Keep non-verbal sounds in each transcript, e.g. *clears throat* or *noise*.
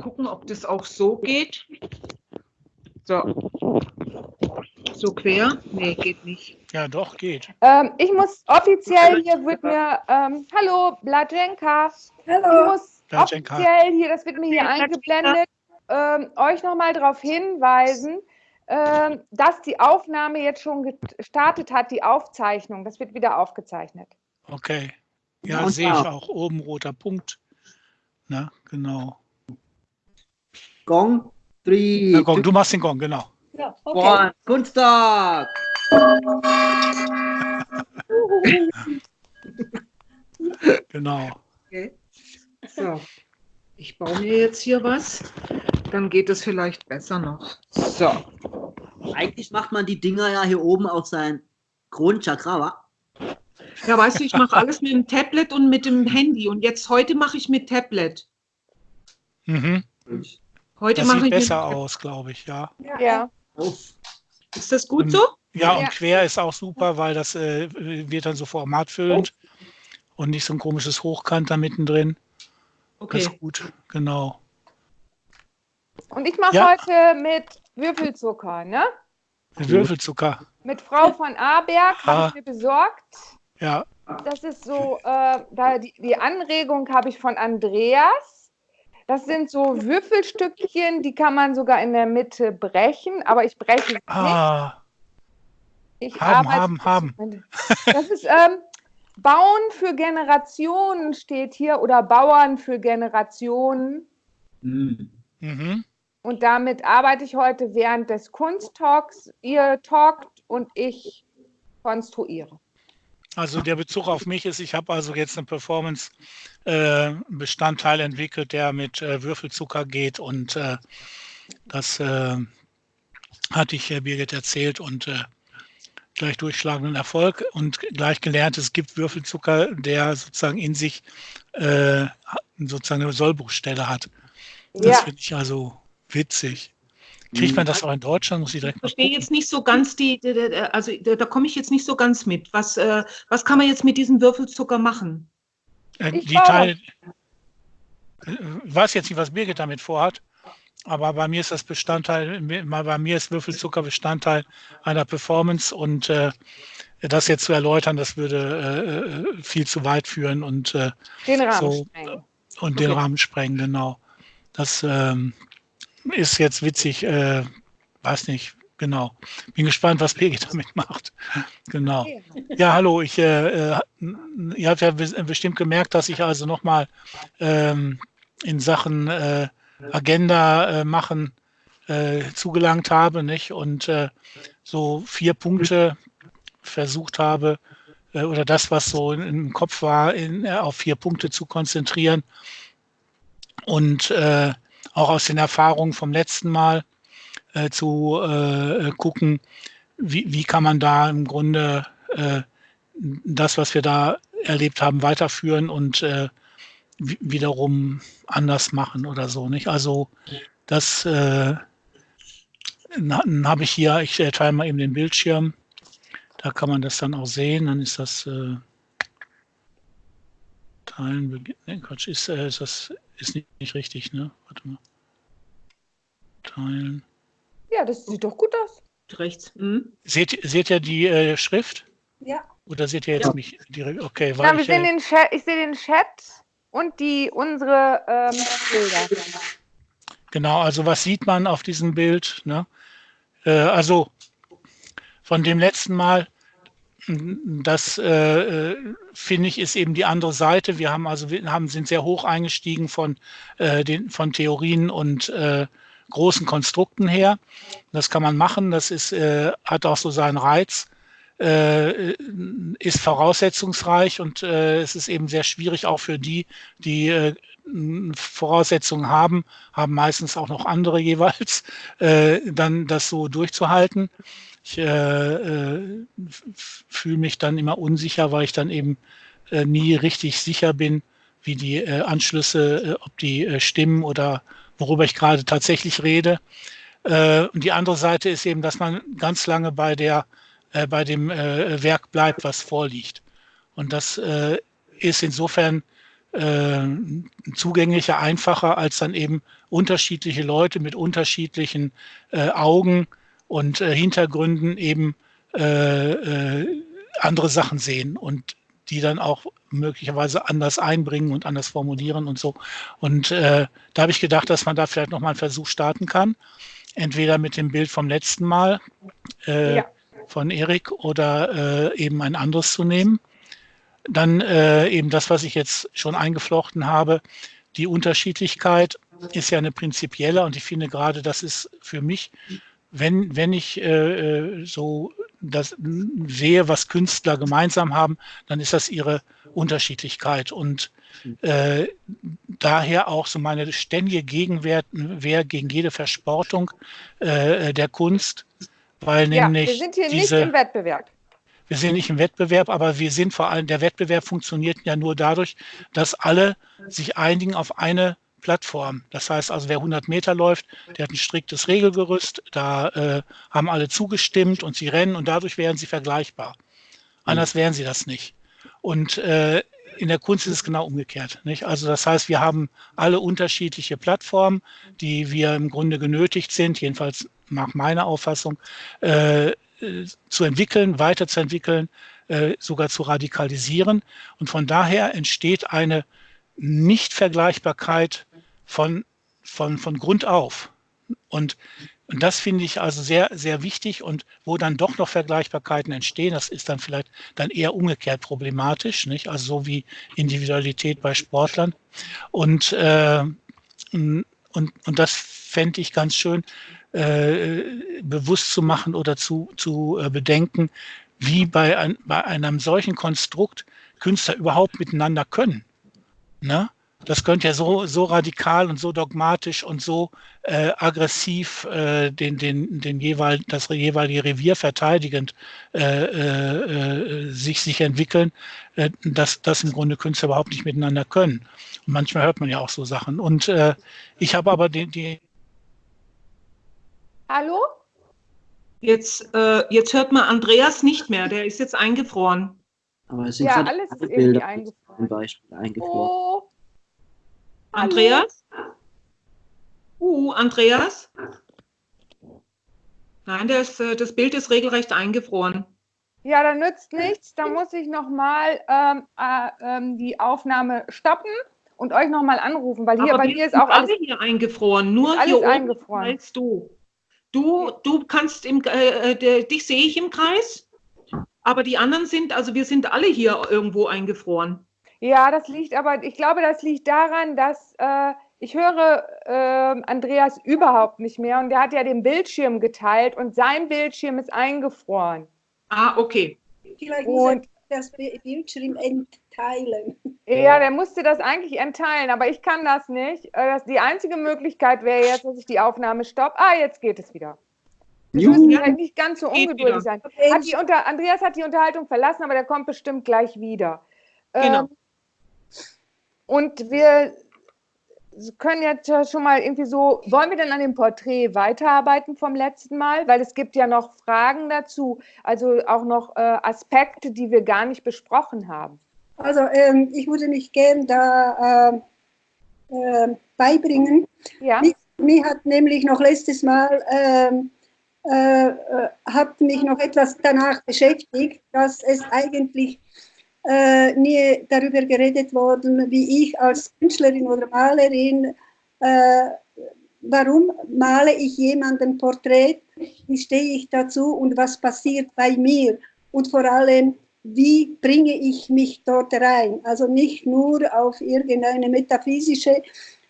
gucken, ob das auch so geht. So. So quer? Nee, geht nicht. Ja, doch, geht. Ähm, ich muss offiziell hier wird mir, ähm, hallo, Blajenka. Hallo. Ich muss Blajenka. offiziell hier, das wird mir hier eingeblendet, ähm, euch nochmal darauf hinweisen, ähm, dass die Aufnahme jetzt schon gestartet hat, die Aufzeichnung. Das wird wieder aufgezeichnet. Okay. Ja, sehe ich auch. Oben roter Punkt. Na, genau. Gong, three. Ja, Gong, du machst den Gong, genau. Ja, okay. One. Kunsttag. *laughs* genau. Okay. So, ich baue mir jetzt hier was. Dann geht es vielleicht besser noch. So. Eigentlich macht man die Dinger ja hier oben auf sein Kronenchakra, wa? Ja, weißt du, ich mache alles mit dem Tablet und mit dem Handy. Und jetzt heute mache ich mit Tablet. Mhm. Heute das mache sieht ich besser aus, glaube ich, ja. Ja. Ist das gut so? Ja, und Ja. quer ist auch super, weil das äh, wird dann so formatfüllend und nicht so ein komisches Hochkant da mittendrin. Das Okay. ist gut, genau. Und ich mache Ja. heute mit Würfelzucker, ne? Würfelzucker, Mit Frau von Aberg Ah. habe ich mir besorgt. ja. Das ist so, äh, da die, die Anregung habe ich von Andreas. Das sind so Würfelstückchen, die kann man sogar in der Mitte brechen, aber ich breche sie nicht. Ah, Ich haben, haben, haben. Das ist ähm, Bauen für Generationen steht hier oder Bauern für Generationen. Hm. Mhm. Und damit arbeite ich heute während des Kunsttalks. Ihr talkt und ich konstruiere. Also der Bezug auf mich ist, ich habe also jetzt einen Performance-Bestandteil entwickelt, der mit äh, Würfelzucker geht und äh, das äh, hatte ich äh, Birgit erzählt und äh, gleich durchschlagenden Erfolg und gleich gelernt, es gibt Würfelzucker, der sozusagen in sich äh, sozusagen eine Sollbruchstelle hat. Das Ja, finde ich also witzig. Kriegt man das auch in Deutschland? Muss ich direkt verstehe gucken. jetzt nicht so ganz die, also da, da komme ich jetzt nicht so ganz mit. Was, äh, was kann man jetzt mit diesem Würfelzucker machen? Äh, Ich die. Teile, äh, weiß jetzt nicht, was Birgit damit vorhat, aber bei mir ist das Bestandteil, bei mir ist Würfelzucker Bestandteil einer Performance und äh, das jetzt zu erläutern, das würde äh, viel zu weit führen und, äh, den Rahmen so. sprengen. und den Okay. Rahmen sprengen, genau. Das ähm, ist jetzt witzig, äh, weiß nicht, genau. Bin gespannt, was Birgit damit macht. Genau. Ja, hallo, ich, äh, äh, ihr habt ja bes- bestimmt gemerkt, dass ich also nochmal ähm, in Sachen äh, Agenda äh, machen äh, zugelangt habe, nicht? Und äh, so vier Punkte versucht habe, oder das, was so im Kopf war, in, auf vier Punkte zu konzentrieren. Und auch aus den Erfahrungen vom letzten Mal äh, zu äh, gucken, wie, wie kann man da im Grunde äh, das, was wir da erlebt haben, weiterführen und äh, wi- wiederum anders machen oder so. Nicht? Also das äh, habe ich hier, ich äh, teile mal eben den Bildschirm, da kann man das dann auch sehen, dann ist das äh, Teilen, beginn- ne, Quatsch, ist, äh, ist das ist nicht, nicht richtig, ne? Warte mal. Teilen. Ja, das sieht doch gut aus. Rechts. Hm? Seht, seht ihr die äh, Schrift? Ja. Oder seht ihr jetzt Ja. mich direkt? Okay, Na, weil wir ich, sehen äh, den Chat, ich sehe den Chat und die unsere ähm, Bilder. genau, also was sieht man auf diesem Bild? Ne? Äh, also von dem letzten Mal, das äh, finde ich, ist eben die andere Seite. Wir haben also wir haben, sind sehr hoch eingestiegen von, äh, den, von Theorien und äh, großen Konstrukten her. Das kann man machen, das ist, äh, hat auch so seinen Reiz. äh, ist voraussetzungsreich und äh, es ist eben sehr schwierig auch für die, die äh, Voraussetzungen haben, haben meistens auch noch andere jeweils, äh, dann das so durchzuhalten. Ich äh, äh, fühle mich dann immer unsicher, weil ich dann eben äh, nie richtig sicher bin, wie die äh, Anschlüsse, äh, ob die äh, stimmen oder worüber ich gerade tatsächlich rede. Und die andere Seite ist eben, dass man ganz lange bei der bei dem Werk bleibt, was vorliegt. Und das ist insofern zugänglicher, einfacher, als dann eben unterschiedliche Leute mit unterschiedlichen Augen und äh, Hintergründen eben äh, äh, andere Sachen sehen und die dann auch möglicherweise anders einbringen und anders formulieren und so. Und äh, da habe ich gedacht, dass man da vielleicht nochmal einen Versuch starten kann. Entweder mit dem Bild vom letzten Mal äh, ja. von Erik oder äh, eben ein anderes zu nehmen. Dann eben das, was ich jetzt schon eingeflochten habe, die Unterschiedlichkeit ist ja eine prinzipielle und ich finde gerade, das ist für mich, wenn, wenn ich äh, so das sehe, was Künstler gemeinsam haben, dann ist das ihre Unterschiedlichkeit und äh, daher auch so meine ständige Gegenwehr gegen jede Versportung äh, der Kunst, weil ja, nämlich wir sind hier diese, nicht im Wettbewerb. Wir sind nicht im Wettbewerb, aber wir sind vor allem, der Wettbewerb funktioniert ja nur dadurch, dass alle sich einigen auf eine Plattform. Das heißt also, wer 100 Meter läuft, der hat ein striktes Regelgerüst, da äh, haben alle zugestimmt und sie rennen und dadurch wären sie vergleichbar. Anders wären sie das nicht. Und äh, in der Kunst ist es genau umgekehrt. Nicht? Also das heißt, wir haben alle unterschiedliche Plattformen, die wir im Grunde genötigt sind, jedenfalls nach meiner Auffassung, äh, zu entwickeln, weiterzuentwickeln, äh, sogar zu radikalisieren. Und von daher entsteht eine Nichtvergleichbarkeit von, von, von Grund auf. Und, und das finde ich also sehr, sehr wichtig und wo dann doch noch Vergleichbarkeiten entstehen, das ist dann vielleicht dann eher umgekehrt problematisch, nicht? Also so wie Individualität bei Sportlern. Und, äh, und, und das fände ich ganz schön, äh, bewusst zu machen oder zu, zu äh, bedenken, wie bei, ein, bei einem solchen Konstrukt Künstler überhaupt miteinander können. Ne? Das könnte ja so, so radikal und so dogmatisch und so äh, aggressiv äh, den, den, den jeweil, das jeweilige Revier verteidigend äh, äh, sich, sich entwickeln, äh, dass, dass im Grunde Künstler überhaupt nicht miteinander können. Und manchmal hört man ja auch so Sachen. Und äh, ich habe aber die, die Hallo? Jetzt, äh, jetzt hört man Andreas nicht mehr, der ist jetzt eingefroren. Aber es sind ja, alles ist Bilder eingefroren. Zum Beispiel eingefroren. Oh. Andreas? Uh, Andreas? Nein, das, äh, das Bild ist regelrecht eingefroren. Ja, dann nützt nichts. Da muss ich nochmal ähm, äh, ähm, die Aufnahme stoppen und euch nochmal anrufen, weil hier Aber bei mir ist auch alles hier eingefroren. Nur alles hier eingefroren. als du. Du, du kannst im, äh, äh dich sehe ich im Kreis, aber die anderen sind, also wir sind alle hier irgendwo eingefroren. Ja, das liegt aber, ich glaube, das liegt daran, dass äh, ich höre äh, Andreas überhaupt nicht mehr und der hat ja den Bildschirm geteilt und sein Bildschirm ist eingefroren. Ah, okay. Vielleicht muss und, er das Bildschirm entteilen. Ja, der musste das eigentlich entteilen, aber ich kann das nicht. Äh, die einzige Möglichkeit wäre jetzt, dass ich die Aufnahme stoppe. Ah, jetzt geht es wieder. Wir müssen ja nicht ganz so ungeduldig sein. Hat die unter, Andreas hat die Unterhaltung verlassen, aber der kommt bestimmt gleich wieder. Genau. Ähm, und wir können jetzt schon mal irgendwie so, wollen wir denn an dem Porträt weiterarbeiten vom letzten Mal? Weil es gibt ja noch Fragen dazu, also auch noch äh, Aspekte, die wir gar nicht besprochen haben. Also ähm, ich würde mich gern da äh, äh, beibringen. Ja. Mich, mich, hat nämlich noch letztes Mal, ähm, äh, äh, hat mich noch etwas danach beschäftigt, dass es eigentlich äh, nie darüber geredet worden, wie ich als Künstlerin oder Malerin, äh, warum male ich jemanden Porträt, wie stehe ich dazu und was passiert bei mir und vor allem, wie bringe ich mich dort rein. Also nicht nur auf irgendeine metaphysische,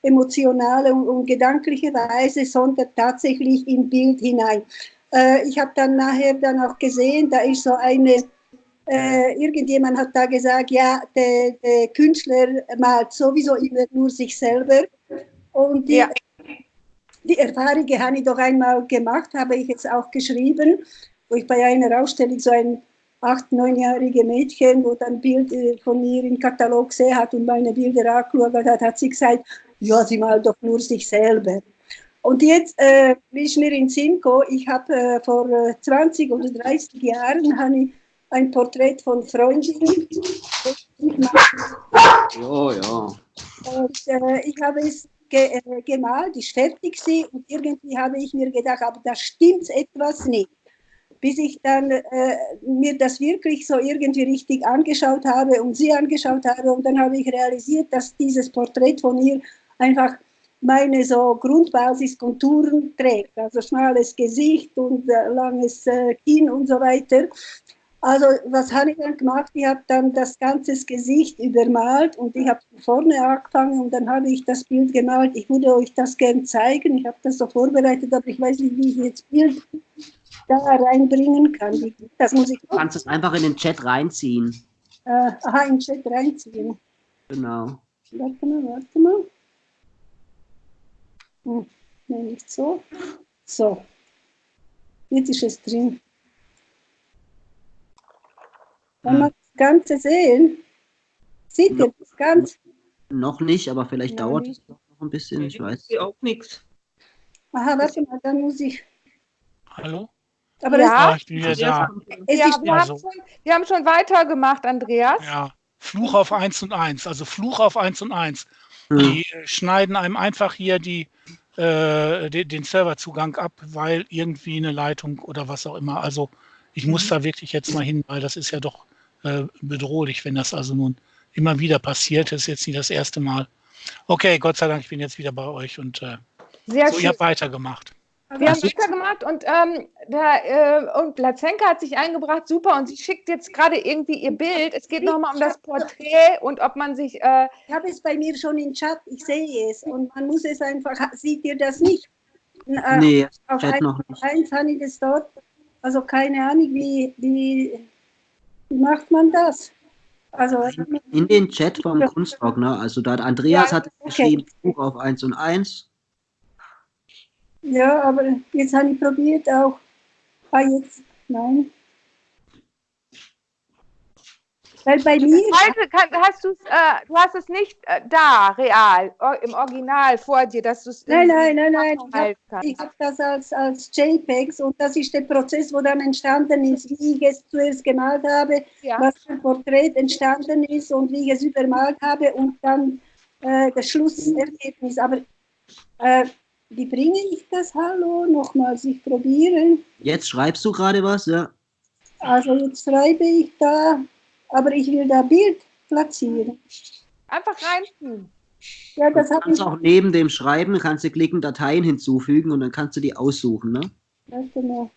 emotionale und, und gedankliche Weise, sondern tatsächlich im Bild hinein. Äh, ich habe dann nachher dann auch gesehen, da ist so eine äh, irgendjemand hat da gesagt, ja, der, der, Künstler malt sowieso immer nur sich selber. Und die, ja. die Erfahrung habe ich doch einmal gemacht, habe ich jetzt auch geschrieben, wo ich bei einer Ausstellung so ein acht-, neunjährige Mädchen, wo dann Bild von mir im Katalog gesehen hat und meine Bilder angeschaut hat, hat sie gesagt, ja, sie malt doch nur sich selber. Und jetzt äh, ist mir in Sinn gekommen, ich habe äh, vor 20 äh, oder 30 Jahren ich ein Porträt von Freundinnen. Ja, ja. Und äh, ich habe es ge äh, gemalt, ist fertig sie und irgendwie habe ich mir gedacht, aber da stimmt etwas nicht. Bis ich dann äh, mir das wirklich so irgendwie richtig angeschaut habe und sie angeschaut habe und dann habe ich realisiert, dass dieses Porträt von ihr einfach meine so Grundbasiskonturen trägt, also schmales Gesicht und äh, langes äh, Kinn und so weiter. Also was habe ich dann gemacht? Ich habe dann das ganze Gesicht übermalt und ich habe vorne angefangen und dann habe ich das Bild gemalt. Ich würde euch das gerne zeigen. Ich habe das so vorbereitet, aber ich weiß nicht, wie ich jetzt Bild da reinbringen kann. Das muss ich. Du kannst es einfach in den Chat reinziehen. Äh, aha, in den Chat reinziehen. Genau. Warte mal, warte mal. Hm, nein, nicht so. So. Jetzt ist es drin. Kann man das Ganze sehen? Sieht ihr das ganz? Noch nicht, aber vielleicht noch dauert es noch ein bisschen. Ich weiß. Ich auch nichts. Aha, warte mal, dann muss ich. Hallo? Aber ja, ich bin wieder da. Ja, wir, haben schon, wir haben schon weitergemacht, Andreas. Ja, Fluch auf 1 und 1, also Fluch auf 1 und 1. Hm. Die äh, schneiden einem einfach hier die, äh, den, den Serverzugang ab, weil irgendwie eine Leitung oder was auch immer. Also ich muss mhm. da wirklich jetzt mal hin, weil das ist ja doch äh, bedrohlich, wenn das also nun immer wieder passiert. Das ist jetzt nicht das erste Mal. Okay, Gott sei Dank, ich bin jetzt wieder bei euch und äh, Sehr so, schön. ihr habt weitergemacht. Wir haben weitergemacht und, ähm, der, äh, und Lazenka hat sich eingebracht, super, und sie schickt jetzt gerade irgendwie ihr Bild. Es geht nochmal um das Porträt und ob man sich. Äh, ich habe es bei mir schon im Chat, ich sehe es und man muss es einfach, sieht ihr das nicht? Äh, nee, auf Chat noch nicht. Eins habe ich das dort, also keine Ahnung, wie, wie, wie macht man das? Also, in den Chat vom Kunstblock, ne? Also da hat Andreas ja, hat okay. geschrieben, Buch auf 1 und 1 ja, aber jetzt habe ich probiert auch. Ah, jetzt, nein. Weil bei mir. Heute kann, hast äh, du hast es nicht äh, da, real, im Original vor dir, dass du es. Nein, nein, nein, nein. Ich habe hab das als, als JPEGs und das ist der Prozess, wo dann entstanden ist, wie ich es zuerst gemalt habe, ja. was für ein Porträt entstanden ist und wie ich es übermalt habe und dann äh, das Schlussergebnis. Aber äh, wie bringe ich das Hallo nochmals? Ich probiere. Jetzt schreibst du gerade was, ja? Also jetzt schreibe ich da, aber ich will da Bild platzieren. Einfach reinziehen. Ja, das du kannst auch neben dem Schreiben, kannst du klicken, Dateien hinzufügen und dann kannst du die aussuchen, ne? Mal.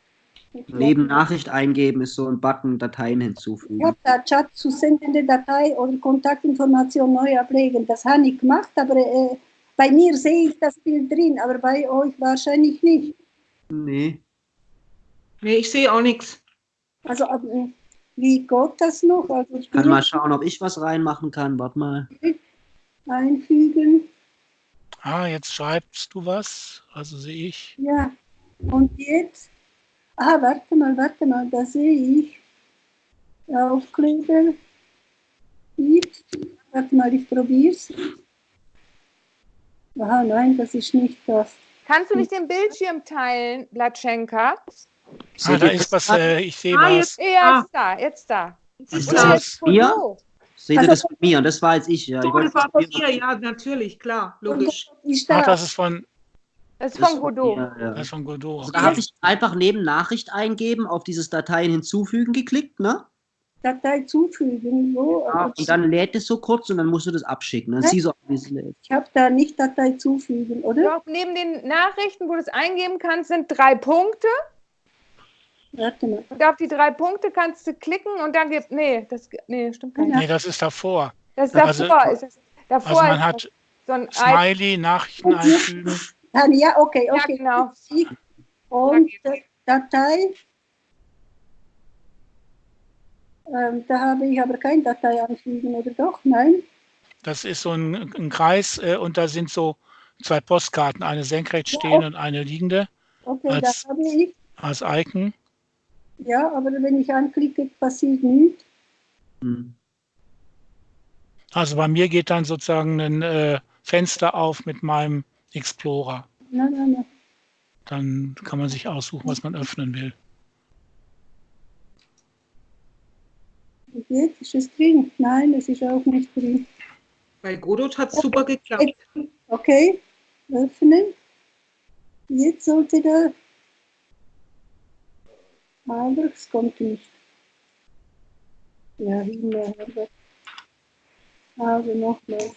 Neben Nachricht eingeben ist so ein Button, Dateien hinzufügen. Ich habe da Chat zu sendende Datei oder Kontaktinformation neu ablegen. Das habe ich gemacht, aber äh, bei mir sehe ich das Bild drin, aber bei euch wahrscheinlich nicht. Nee. Nee, ich sehe auch nichts. Also, wie geht das noch? Also ich kann mal schauen, ob ich was reinmachen kann. Warte mal. Einfügen. Ah, jetzt schreibst du was. Also sehe ich. Ja. Und jetzt? Ah, warte mal, warte mal, da sehe ich. Aufkleben. Warte mal, ich probiere es. Aha, nein, das ist nicht das. Kannst du nicht den Bildschirm teilen, Blatschenka? Ah, da ist was, äh, ich sehe ah, was. Jetzt, ja, jetzt da, jetzt da. Ist das mir? Seht ihr also, das von mir? Und das war jetzt ich. Ja. Ich das war von mir, ja, natürlich, klar, logisch. Ach, das ist von... Das ist von Godot. Ja, ja. Das ist von Godot. Also, da habe ich einfach neben Nachricht eingeben auf dieses Dateien hinzufügen geklickt, ne? Datei zufügen. So. Ja, und dann lädt es so kurz und dann musst du das abschicken. Dann siehst du auch, wie es lädt. Ich habe da nicht Datei zufügen, oder? Doch, neben den Nachrichten, wo du es eingeben kannst, sind drei Punkte. Und auf die drei Punkte kannst du klicken und dann gibt. Nee, das nee, stimmt gar nicht. Nee, das ist davor. Das ist davor. Also, ist es, davor also man hat so ein Smiley, Nachrichten einfügen. *laughs* Ja, okay, okay. Ja, genau. Und Datei. Ähm, da habe ich aber kein Datei anfügen, oder doch? Nein? Das ist so ein, ein Kreis äh, und da sind so zwei Postkarten, eine senkrecht stehende ja, und eine liegende. Okay, als, da habe ich. Als Icon. Ja, aber wenn ich anklicke, passiert nichts. Hm. Also bei mir geht dann sozusagen ein äh, Fenster auf mit meinem Explorer. Nein, nein, nein. Dann kann man sich aussuchen, was man öffnen will. Jetzt ist es drin. Nein, es ist auch nicht drin. Bei Godot hat es super geklappt. Okay. öffnen. Jetzt sollte da, aber es kommt nicht. Ja, Himmel, Also nochmal.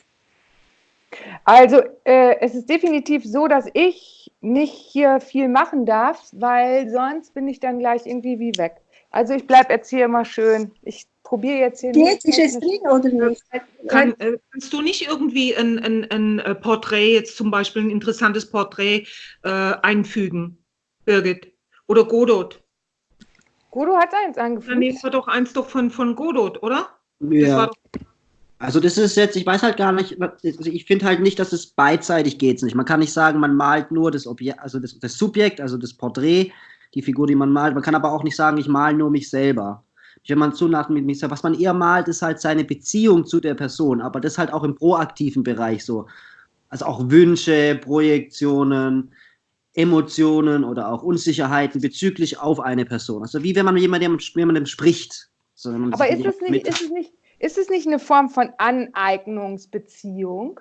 Also äh, es ist definitiv so, dass ich nicht hier viel machen darf, weil sonst bin ich dann gleich irgendwie wie weg. Also ich bleibe jetzt hier immer schön. Ich probiere jetzt hier Jetzt ist es drin oder nicht? Kann, äh, kannst du nicht irgendwie ein, ein, ein äh, Porträt, jetzt zum Beispiel ein interessantes Porträt äh, einfügen, Birgit? Oder Godot? Godot hat eins angefügt. Ja, nee, das war doch eins doch von, von Godot, oder? Ja. Das also das ist jetzt, ich weiß halt gar nicht, also ich finde halt nicht, dass es beidseitig geht nicht. Man kann nicht sagen, man malt nur das Objekt, also das, das Subjekt, also das Porträt, die Figur, die man malt. Man kann aber auch nicht sagen, ich male nur mich selber wenn man zu nach mit mich was man eher malt, ist halt seine Beziehung zu der Person, aber das halt auch im proaktiven Bereich so. Also auch Wünsche, Projektionen, Emotionen oder auch Unsicherheiten bezüglich auf eine Person. Also wie wenn man jemandem, jemandem spricht. So, aber ist es, nicht, ist, es nicht, ist es nicht eine Form von Aneignungsbeziehung?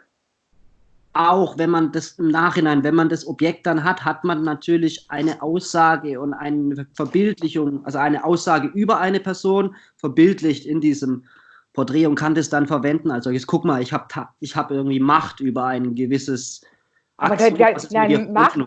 auch wenn man das im Nachhinein, wenn man das Objekt dann hat, hat man natürlich eine Aussage und eine Verbildlichung, also eine Aussage über eine Person verbildlicht in diesem Porträt und kann das dann verwenden. Also jetzt guck mal, ich habe ich hab irgendwie Macht über ein gewisses aber der, der, nein, Macht,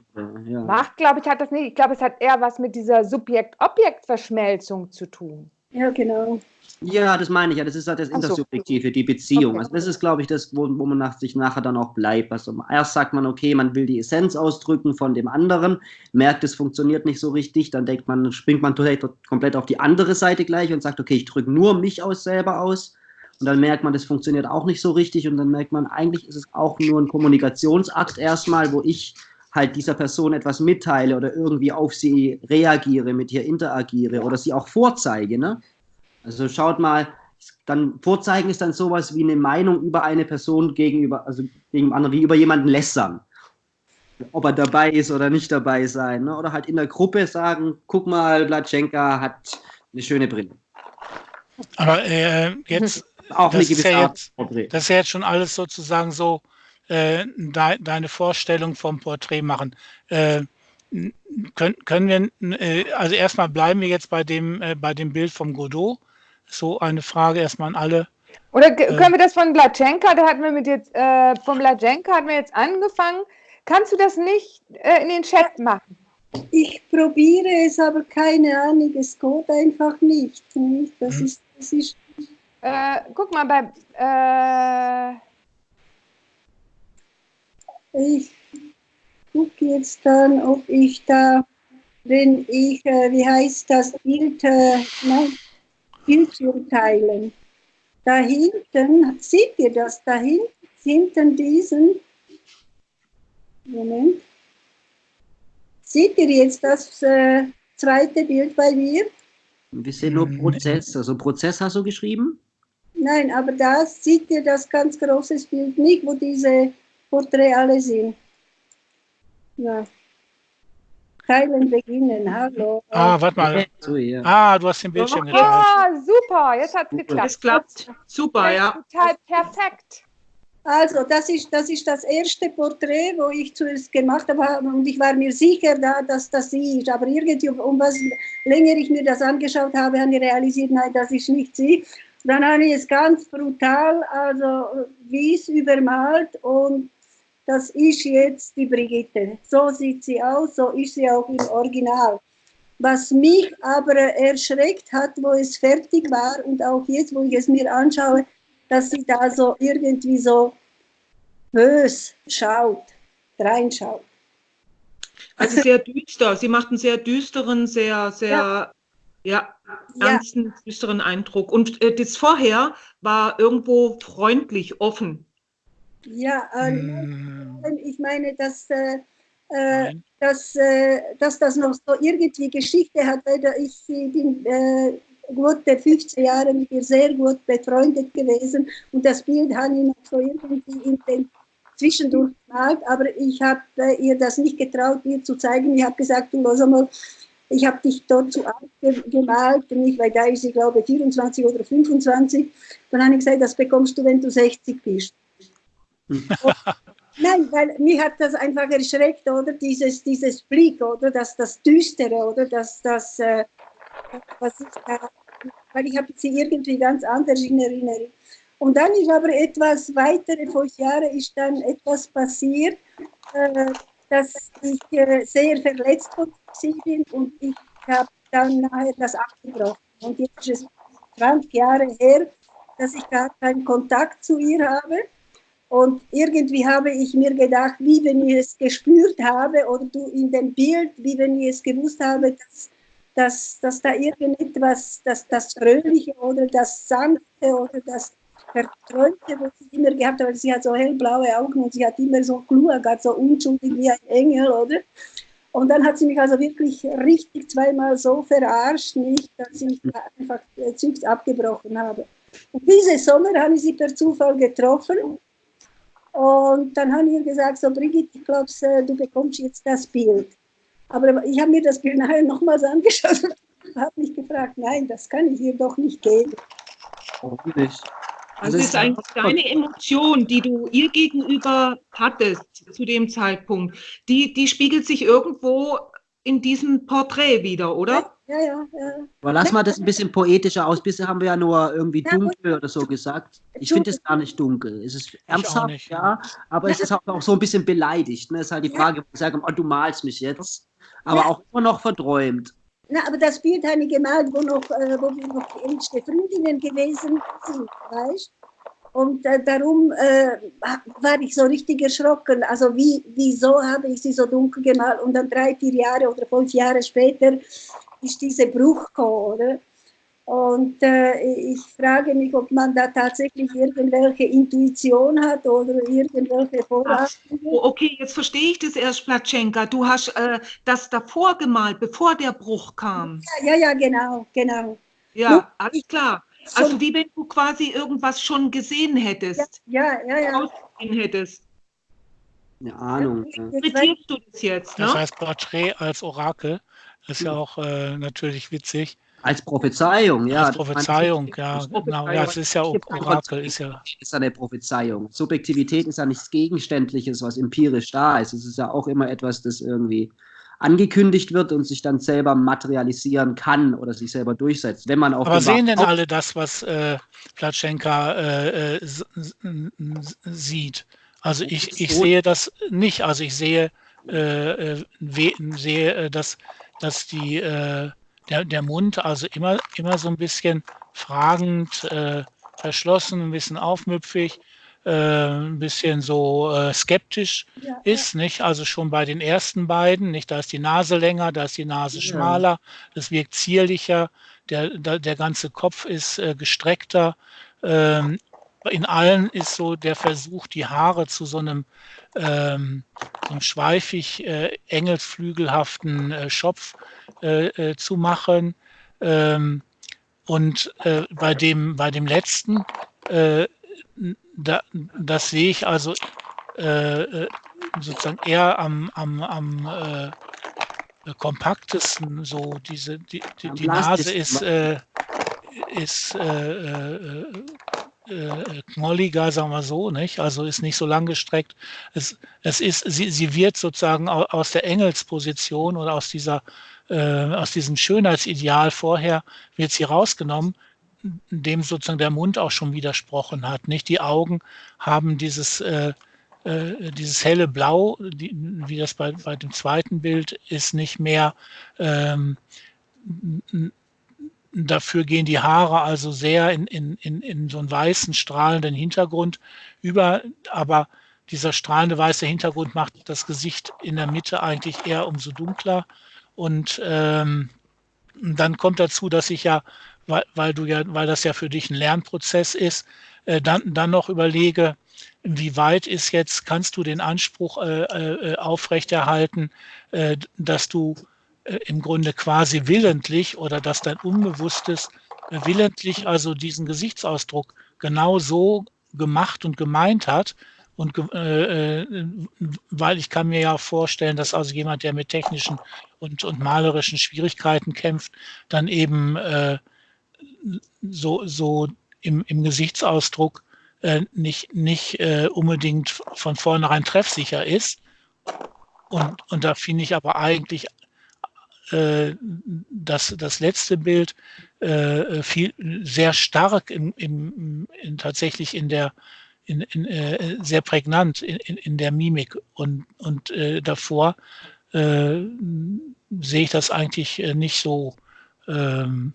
ja. Macht glaube ich, hat das nicht. Ich glaube, es hat eher was mit dieser Subjekt-Objekt-Verschmelzung zu tun. Ja, genau. Ja, das meine ich ja. Das ist halt das Intersubjektive, die Beziehung. Okay. Also das ist, glaube ich, das, wo, wo man nach, sich nachher dann auch bleibt. Also erst sagt man, okay, man will die Essenz ausdrücken von dem anderen, merkt, es funktioniert nicht so richtig, dann denkt man, springt man komplett auf die andere Seite gleich und sagt, okay, ich drücke nur mich aus selber aus. Und dann merkt man, das funktioniert auch nicht so richtig. Und dann merkt man, eigentlich ist es auch nur ein Kommunikationsakt erstmal, wo ich halt dieser Person etwas mitteile oder irgendwie auf sie reagiere, mit ihr interagiere oder sie auch vorzeige. Ne? Also schaut mal, dann vorzeigen ist dann sowas wie eine Meinung über eine Person gegenüber, also gegen andere, wie über jemanden lässern. Ob er dabei ist oder nicht dabei sein. Ne? Oder halt in der Gruppe sagen, guck mal, Blatschenka hat eine schöne Brille. Aber äh, jetzt, auch das, ist ja jetzt das ist ja jetzt schon alles sozusagen so äh, de, deine Vorstellung vom Porträt machen. Äh, können, können wir, äh, also erstmal bleiben wir jetzt bei dem, äh, bei dem Bild vom Godot so eine Frage erstmal an alle. Oder äh, können wir das von Blatschenka, da hatten wir mit jetzt, äh, von Blatschenka hatten wir jetzt angefangen. Kannst du das nicht äh, in den Chat machen? Ich probiere es, aber keine Ahnung, es geht einfach nicht. Das hm. ist, das ist äh, guck mal, bei. Äh, ich gucke jetzt dann, ob ich da, wenn ich, äh, wie heißt das Bild, äh, nein, Bildschirm teilen. Da hinten, seht ihr das? Da hinten, hinten diesen, Moment, seht ihr jetzt das äh, zweite Bild bei mir? Wir sehen nur Prozess, also Prozess hast du geschrieben? Nein, aber da seht ihr das ganz große Bild nicht, wo diese Porträts alle sind. Ja. Teilen beginnen. Hallo. Ah, warte mal. Ah, du hast den Bildschirm geteilt. Ah, super. Jetzt hat es geklappt. Es klappt. Super, ja. Total perfekt. Also, das ist, das ist das erste Porträt, wo ich zuerst gemacht habe. Und ich war mir sicher, da, dass das sie ist. Aber irgendwie, um was länger ich mir das angeschaut habe, habe ich realisiert, nein, das ist nicht sie. Dann habe ich es ganz brutal, also wie es übermalt und das ist jetzt die Brigitte. So sieht sie aus, so ist sie auch im Original. Was mich aber erschreckt hat, wo es fertig war und auch jetzt, wo ich es mir anschaue, dass sie da so irgendwie so bös schaut, reinschaut. Also sehr düster. Sie macht einen sehr düsteren, sehr, sehr, ja, ja ernsten, ja. düsteren Eindruck. Und äh, das vorher war irgendwo freundlich, offen. Ja, äh, hm. ich meine, dass, äh, äh dass, äh, dass das noch so irgendwie Geschichte hat, weil ich bin äh, gute 15 Jahre mit ihr sehr gut befreundet gewesen und das Bild habe ich noch so irgendwie in den zwischendurch gemalt, aber ich habe äh, ihr das nicht getraut, ihr zu zeigen. Ich habe gesagt, du los einmal, ich habe dich dort zu alt gemalt, nicht, weil da ist sie, glaube ich, 24 oder 25. Dann habe ich gesagt, das bekommst du, wenn du 60 bist. *laughs* Nein, weil mich hat das einfach erschreckt, oder? Dieses, dieses Blick, oder? Das, das Düstere, oder? Das, das, äh, was ist da? Weil ich habe sie irgendwie ganz anders in Erinnerung. Und dann ist aber etwas weitere fünf Jahre ist dann etwas passiert, äh, dass ich äh, sehr verletzt bin und ich habe dann nachher das abgebrochen. Und jetzt ist es 20 Jahre her, dass ich gar keinen Kontakt zu ihr habe. Und irgendwie habe ich mir gedacht, wie wenn ich es gespürt habe oder du in dem Bild, wie wenn ich es gewusst habe, dass, dass, dass da irgendetwas, dass das Fröhliche oder das Sanfte oder das Verträumte, was sie immer gehabt hat, weil sie hat so hellblaue Augen und sie hat immer so geschaut, so unschuldig wie ein Engel, oder? Und dann hat sie mich also wirklich richtig zweimal so verarscht, nicht, dass ich einfach Zügs abgebrochen habe. Und diesen Sommer habe ich sie per Zufall getroffen und dann haben wir gesagt, so Brigitte, ich glaube, äh, du bekommst jetzt das Bild. Aber ich habe mir das Bild nachher nochmals angeschaut und *laughs* habe mich gefragt, nein, das kann ich ihr doch nicht geben. Warum nicht? Also das ist eigentlich deine Emotion, die du ihr gegenüber hattest zu dem Zeitpunkt, die, die spiegelt sich irgendwo in diesem Porträt wieder, oder? Ja, ja, ja. Aber lass mal das ein bisschen poetischer aus. Bisher haben wir ja nur irgendwie dunkel oder so gesagt. Ich finde es gar nicht dunkel. Es ist ernsthaft, ja, aber es ist auch so ein bisschen beleidigt. Ne? Es ist halt die Frage, wo ich sage, oh, du malst mich jetzt, aber auch immer noch verträumt. Na, aber das Bild habe ich gemalt, wo, noch, äh, wo wir noch älteste Freundinnen gewesen sind, weißt und äh, darum äh, war ich so richtig erschrocken. Also wie, wieso habe ich sie so dunkel gemalt? Und dann drei, vier Jahre oder fünf Jahre später ist dieser Bruch gekommen, oder? Und äh, ich frage mich, ob man da tatsächlich irgendwelche Intuition hat oder irgendwelche Vorhaben. Oh, okay, jetzt verstehe ich das erst, Platschenka. Du hast äh, das davor gemalt, bevor der Bruch kam. Ja, ja, ja genau, genau. Ja, alles klar. Also wie wenn du quasi irgendwas schon gesehen hättest. Ja, ja, ja. Gesehen hättest. Eine Ahnung. Interpretierst du das jetzt? Ne? Das heißt Porträt als Orakel. Das ist ja auch äh, natürlich witzig. Als Prophezeiung, ja. Als Prophezeiung, ja, genau. Ja, es ist ja Orakel, ist ja. Ist eine Prophezeiung. Subjektivität ist ja nichts Gegenständliches, was empirisch da ist. Es ist ja auch immer etwas, das irgendwie angekündigt wird und sich dann selber materialisieren kann oder sich selber durchsetzt. Wenn man auch Aber sehen denn alle das, was äh, Platschenka äh, äh sieht? Also ich, ich sehe das nicht. Also ich sehe, äh, äh sehe äh, dass, dass die, äh, der, der Mund also immer, immer so ein bisschen fragend, äh, verschlossen, ein bisschen aufmüpfig, äh, ein bisschen so äh, skeptisch ja, ist, ja. nicht? Also schon bei den ersten beiden, nicht? Da ist die Nase länger, da ist die Nase schmaler, das wirkt zierlicher, der, der, der ganze Kopf ist äh, gestreckter. Ähm, in allen ist so der Versuch, die Haare zu so einem, ähm, so einem schweifig äh, engelsflügelhaften äh, Schopf äh, äh zu machen. Ähm, und äh, bei, dem, bei dem letzten äh, da, das sehe ich also sozusagen eher am, am, am kompaktesten. So diese die, die, die Nase ist ist äh, äh, äh, knolliger, sagen wir so, nicht? Also ist nicht so lang gestreckt. Es, es ist, sie, sie wird sozusagen aus der Engelsposition oder aus dieser, äh, aus diesem Schönheitsideal vorher wird sie rausgenommen dem sozusagen der Mund auch schon widersprochen hat. Nicht die Augen haben dieses äh, äh, dieses helle Blau, wie das bei, bei dem zweiten Bild ist, nicht mehr. Ähm, dafür gehen die Haare also sehr in, in, in, in so einen weißen, strahlenden Hintergrund über, aber dieser strahlende weiße Hintergrund macht das Gesicht in der Mitte eigentlich eher umso dunkler. Und ähm, dann kommt dazu, dass ich ja weil, weil du ja, weil das ja für dich ein Lernprozess ist, äh, dann, dann noch überlege, wie weit ist jetzt, kannst du den Anspruch äh, äh, aufrechterhalten, äh, dass du im Grunde quasi willentlich oder dass dein Unbewusstes äh, willentlich also diesen Gesichtsausdruck genau so gemacht und gemeint hat, und äh, weil ich kann mir ja vorstellen, dass also jemand, der mit technischen und, und malerischen Schwierigkeiten kämpft, dann eben äh, so, so im, im Gesichtsausdruck äh, nicht, nicht äh, unbedingt von vornherein treffsicher ist. Und, und da finde ich aber eigentlich äh, das, das letzte Bild äh, viel, sehr stark im, im, in, tatsächlich in der in, in, äh, sehr prägnant in, in, der Mimik. Und, und äh, davor äh, sehe ich das eigentlich äh, nicht so ähm,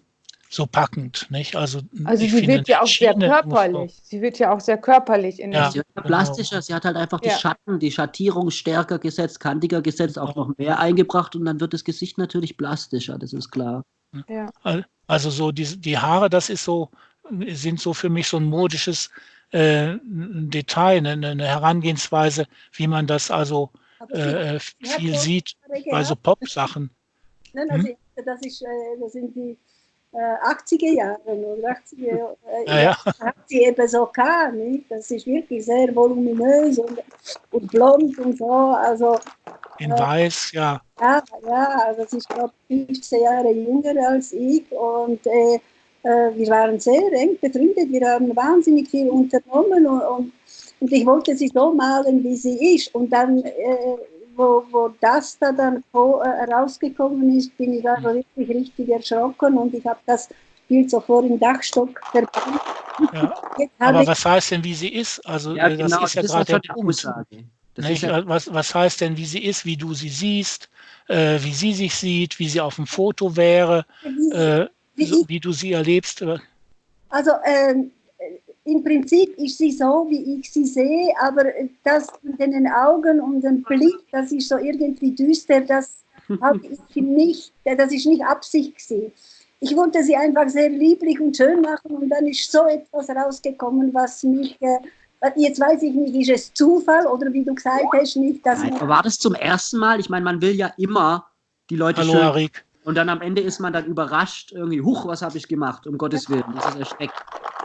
so packend, nicht? Also, also sie wird ja auch sehr körperlich. Sie wird ja auch sehr körperlich in ja, sie wird genau. plastischer, sie hat halt einfach die ja. Schatten, die Schattierung stärker gesetzt, kantiger gesetzt, auch noch mehr eingebracht und dann wird das Gesicht natürlich plastischer, das ist klar. Ja. Also so die, die Haare, das ist so, sind so für mich so ein modisches äh, Detail, eine, eine, Herangehensweise, wie man das also äh, viel sieht bei so Pop-Sachen. Nein, also hm? das, ist, äh, das sind die 80er äh, Jahren oder 80er Jahre, ja, ja. *laughs* hat sie eben so gehabt, nicht? Das ist wirklich sehr voluminös und, und blond und so, also in äh, weiß, ja. Ja, ja, also sie ist glaube ich 15 Jahre jünger als ich und äh, äh, wir waren sehr eng befreundet, wir haben wahnsinnig viel unternommen und, und, und ich wollte sie so malen, wie sie ist und dann äh, wo, wo das da dann äh, rausgekommen ist, bin ich also wirklich richtig erschrocken und ich habe das Bild so vor im Dachstock verbannt. Ja. *laughs* Aber was heißt denn, wie sie ist? Also ja, das genau, ist ja gerade der Punkt. Ja was, was heißt denn, wie sie ist, wie du sie siehst, äh, wie sie sich sieht, wie sie auf dem Foto wäre, äh, wie, so, wie, du sie erlebst? Also ähm, im Prinzip ist sie so, wie ich sie sehe, aber das mit den Augen und dem Blick, das ist so irgendwie düster, das habe *laughs* ich nicht, das ist nicht Absicht gewesen. Ich wollte sie einfach sehr lieblich und schön machen und dann ist so etwas rausgekommen, was mich, äh, jetzt weiß ich nicht, ist es Zufall oder wie du gesagt hast, nicht, dass Nein, War das zum ersten Mal? Ich meine, man will ja immer die Leute Hallo, schön... Arik. Und dann am Ende ist man dann überrascht, irgendwie, huch, was habe ich gemacht, um Gottes Willen, das ist erschreckt.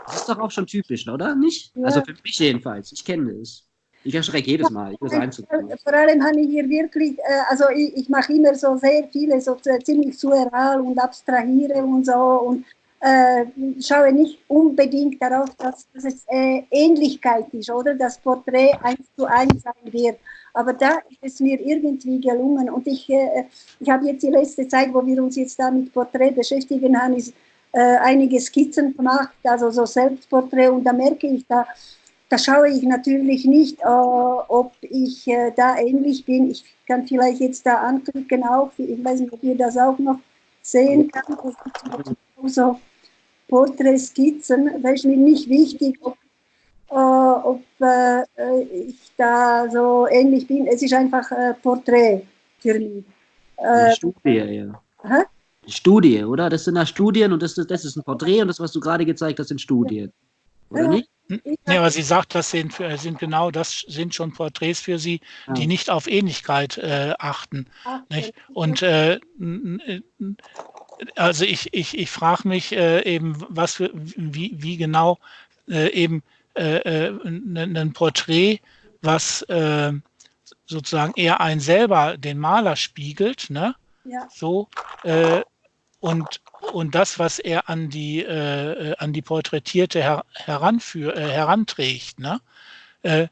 Das ist doch auch schon typisch, oder? Nicht? Ja. Also für mich jedenfalls. Ich kenne es. Ich erschrecke jedes Mal. Ich Vor allem habe ich hier wirklich, äh, also ich, ich mache immer so sehr viele, so ziemlich surreal und abstrahiere und so und äh, schaue nicht unbedingt darauf, dass, dass es äh, Ähnlichkeit ist, oder? Das Porträt eins zu eins sein wird. Aber da ist es mir irgendwie gelungen. Und ich, äh, ich habe jetzt die letzte Zeit, wo wir uns jetzt da mit Porträt beschäftigen haben, ist äh, einige Skizzen gemacht, also so Selbstporträt. Und da merke ich, da, da schaue ich natürlich nicht, äh, ob ich äh, da ähnlich bin. Ich kann vielleicht jetzt da anklicken auch. Ich weiß nicht, ob ihr das auch noch sehen kann. So Porträtskizzen. Ist mir nicht wichtig, ob, äh, ob äh, ich da so ähnlich bin. Es ist einfach äh, Porträt für mich. Äh, Studie, ja. Hä? Studie, oder? Das sind ja Studien und das, das ist ein Porträt und das, was du gerade gezeigt hast, sind Studien. Oder ja. nicht? Ja, aber sie sagt, das sind, sind genau das sind schon Porträts für sie, ja. die nicht auf Ähnlichkeit äh, achten. Ach, nicht? Und äh, also ich, ich, ich frage mich äh, eben, was für, wie, wie genau äh, eben äh, äh ein Porträt, was äh, sozusagen eher ein selber den Maler spiegelt, ne? Ja. So, äh, und, und das, was er an die, äh, an die Porträtierte her, heranführ, äh, heranträgt. Ne? Äh,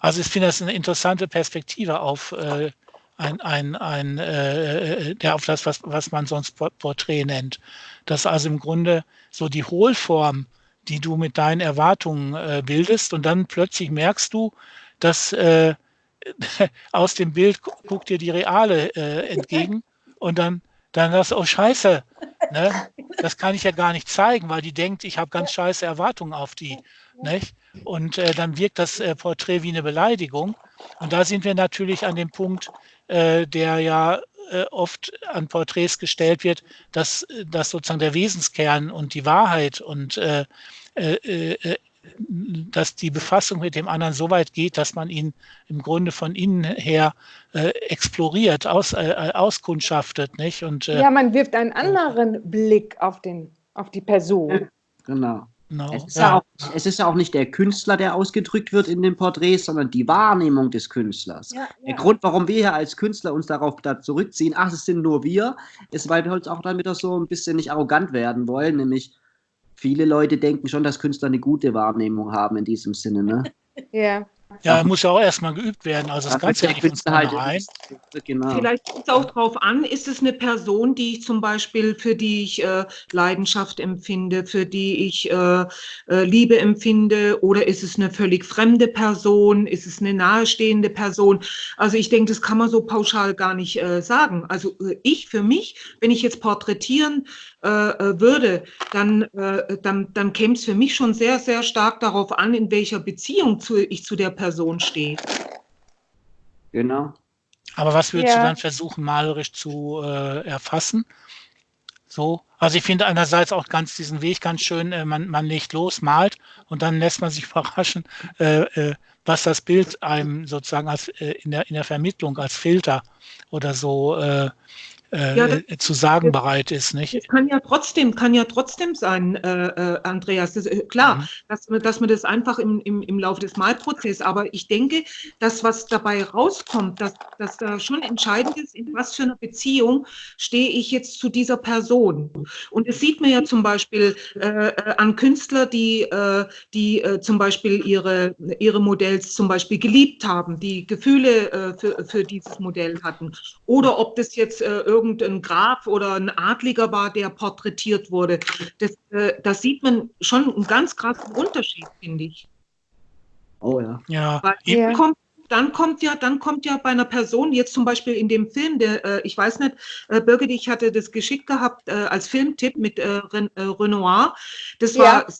also ich finde das eine interessante Perspektive auf äh, ein, ein, ein äh, äh, der auf das, was, was man sonst Porträt nennt. Das also im Grunde so die Hohlform, die du mit deinen Erwartungen äh, bildest und dann plötzlich merkst du, dass äh, *laughs* aus dem Bild guckt dir die reale äh, entgegen und dann dann das, oh scheiße, ne? das kann ich ja gar nicht zeigen, weil die denkt, ich habe ganz scheiße Erwartungen auf die. Nicht? Und äh, dann wirkt das äh, Porträt wie eine Beleidigung. Und da sind wir natürlich an dem Punkt, äh, der ja äh, oft an Porträts gestellt wird, dass, dass sozusagen der Wesenskern und die Wahrheit und äh, äh, dass die Befassung mit dem anderen so weit geht, dass man ihn im Grunde von innen her äh, exploriert, aus, äh, auskundschaftet, nicht? Und, äh, ja, man wirft einen anderen Blick auf, den, auf die Person. Genau. No, es, ist ja. ja auch, es, ist ja auch, nicht der Künstler, der ausgedrückt wird in den Porträts, sondern die Wahrnehmung des Künstlers. Ja, ja. Der Grund, warum wir hier als Künstler uns darauf da zurückziehen, ach, es sind nur wir, ist, weil wir uns auch damit so ein bisschen nicht arrogant werden wollen, nämlich viele Leute denken schon, dass Künstler eine gute Wahrnehmung haben in diesem Sinne. Ne? *laughs* Ja. Ja, muss ja auch erstmal geübt werden. Also das Ganze nicht von vornherein. Genau. Vielleicht kommt es auch darauf an, ist es eine Person, die ich zum Beispiel, für die ich äh, Leidenschaft empfinde, für die ich äh, äh, Liebe empfinde, oder ist es eine völlig fremde Person, ist es eine nahestehende Person? Also ich denke, das kann man so pauschal gar nicht äh, sagen. Also äh, ich für mich, wenn ich jetzt porträtieren äh, würde, dann, dann, dann käme es für mich schon sehr, sehr stark darauf an, in welcher Beziehung zu, ich zu der Person steht. Genau. Aber was würdest ja. du dann versuchen, malerisch zu äh, erfassen? So, also ich finde einerseits auch ganz diesen Weg ganz schön, äh, man, man legt los, malt und dann lässt man sich *laughs* überraschen, äh, äh, was das Bild einem sozusagen als, äh, in, der, in der Vermittlung als Filter oder so äh, äh, ja, das, zu sagen bereit ist, nicht? Das kann ja trotzdem, kann ja trotzdem sein, äh, äh, Andreas. Das, äh, klar, mhm. dass, dass man das einfach im, im, im Laufe des Malprozesses, aber ich denke, dass was dabei rauskommt, dass, dass da schon entscheidend ist, in was für einer Beziehung stehe ich jetzt zu dieser Person. Und es sieht man ja zum Beispiel äh, äh an Künstler, die, die zum Beispiel ihre, ihre Modells zum Beispiel geliebt haben, die Gefühle für, für dieses Modell hatten. Oder ob das jetzt irgendwie irgendein Graf oder ein Adliger war, der porträtiert wurde. Das, äh, das sieht man schon einen ganz krassen Unterschied, finde ich. Oh ja. Ja. Weil ja. Kommt, dann kommt ja, dann kommt ja bei einer Person, jetzt zum Beispiel in dem Film, der, äh, ich weiß nicht, äh, Birgit, ich hatte das geschickt gehabt äh, als Filmtipp mit äh, Ren, äh, Renoir. Das war ja.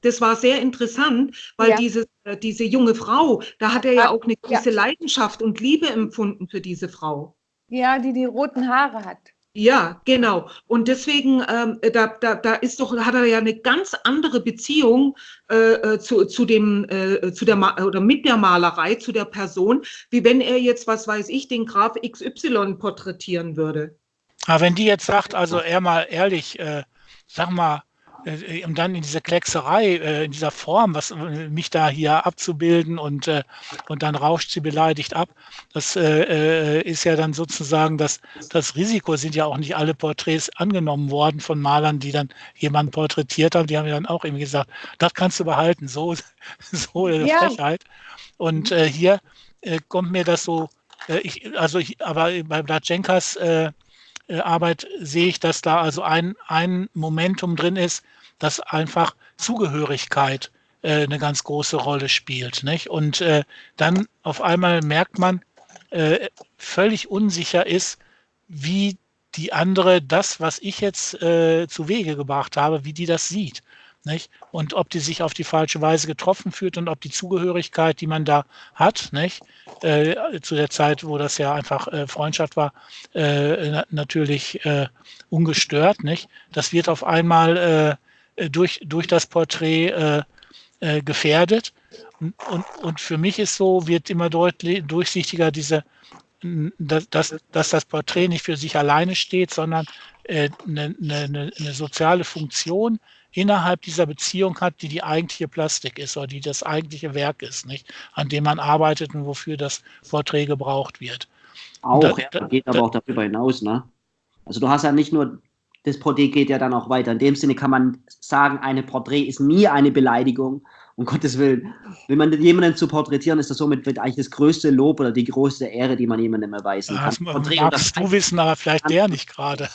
Das war sehr interessant, weil ja. diese, äh, diese junge Frau, da hat er ja auch eine gewisse ja. Leidenschaft und Liebe empfunden für diese Frau. Ja, die die roten Haare hat. Ja, genau. Und deswegen, ähm, da, da, da ist doch, hat er ja eine ganz andere Beziehung äh, äh zu, zu dem, äh, zu der oder mit der Malerei, zu der Person, wie wenn er jetzt, was weiß ich, den Graf XY porträtieren würde. Aber wenn die jetzt sagt, also er mal ehrlich, äh, sag mal, äh, um dann in dieser Kleckserei, äh, in dieser Form, was äh, mich da hier abzubilden und, und dann rauscht sie beleidigt ab, das ist ja dann sozusagen das, das Risiko, sind ja auch nicht alle Porträts angenommen worden von Malern, die dann jemanden porträtiert haben, die haben ja dann auch irgendwie gesagt, das kannst du behalten, so, *laughs* so ja. Frechheit. Und hier kommt mir das so, ich, also ich, aber bei Blatschenkas Arbeit sehe ich, dass da also ein, ein Momentum drin ist, dass einfach Zugehörigkeit äh, eine ganz große Rolle spielt. Nicht? Und äh, dann auf einmal merkt man, äh, völlig unsicher ist, wie die andere das, was ich jetzt äh, zu Wege gebracht habe, wie die das sieht. Nicht? Und ob die sich auf die falsche Weise getroffen fühlt und ob die Zugehörigkeit, die man da hat, nicht? Äh, zu der Zeit, wo das ja einfach äh, Freundschaft war, äh, na natürlich äh, ungestört, nicht? das wird auf einmal äh, durch, durch das Porträt äh, äh, gefährdet. Und, und, und für mich ist so, wird immer deutlich, durchsichtiger diese, dass, dass, dass das Porträt nicht für sich alleine steht, sondern eine, eine, eine soziale Funktion innerhalb dieser Beziehung hat, die die eigentliche Plastik ist oder die das eigentliche Werk ist, nicht? an dem man arbeitet und wofür das Porträt gebraucht wird. Auch, da, ja, geht aber da, auch darüber hinaus. Ne? Also du hast ja nicht nur das Porträt geht ja dann auch weiter. In dem Sinne kann man sagen, eine Porträt ist nie eine Beleidigung, um Gottes Willen. Wenn man jemanden zu porträtieren, ist das somit eigentlich das größte Lob oder die größte Ehre, die man jemandem erweisen kann. Ja, das magst du wissen, aber vielleicht der nicht gerade.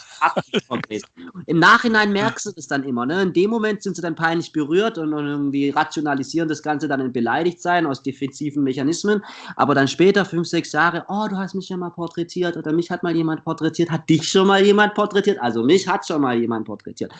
Im Nachhinein merkst du das dann immer. Ne? In dem Moment sind sie dann peinlich berührt und, und irgendwie rationalisieren das Ganze dann in Beleidigtsein aus defensiven Mechanismen. Aber dann später, fünf, sechs Jahre, oh, du hast mich ja mal porträtiert oder mich hat mal jemand porträtiert, hat dich schon mal jemand porträtiert, also mich hat schon mal jemand porträtiert.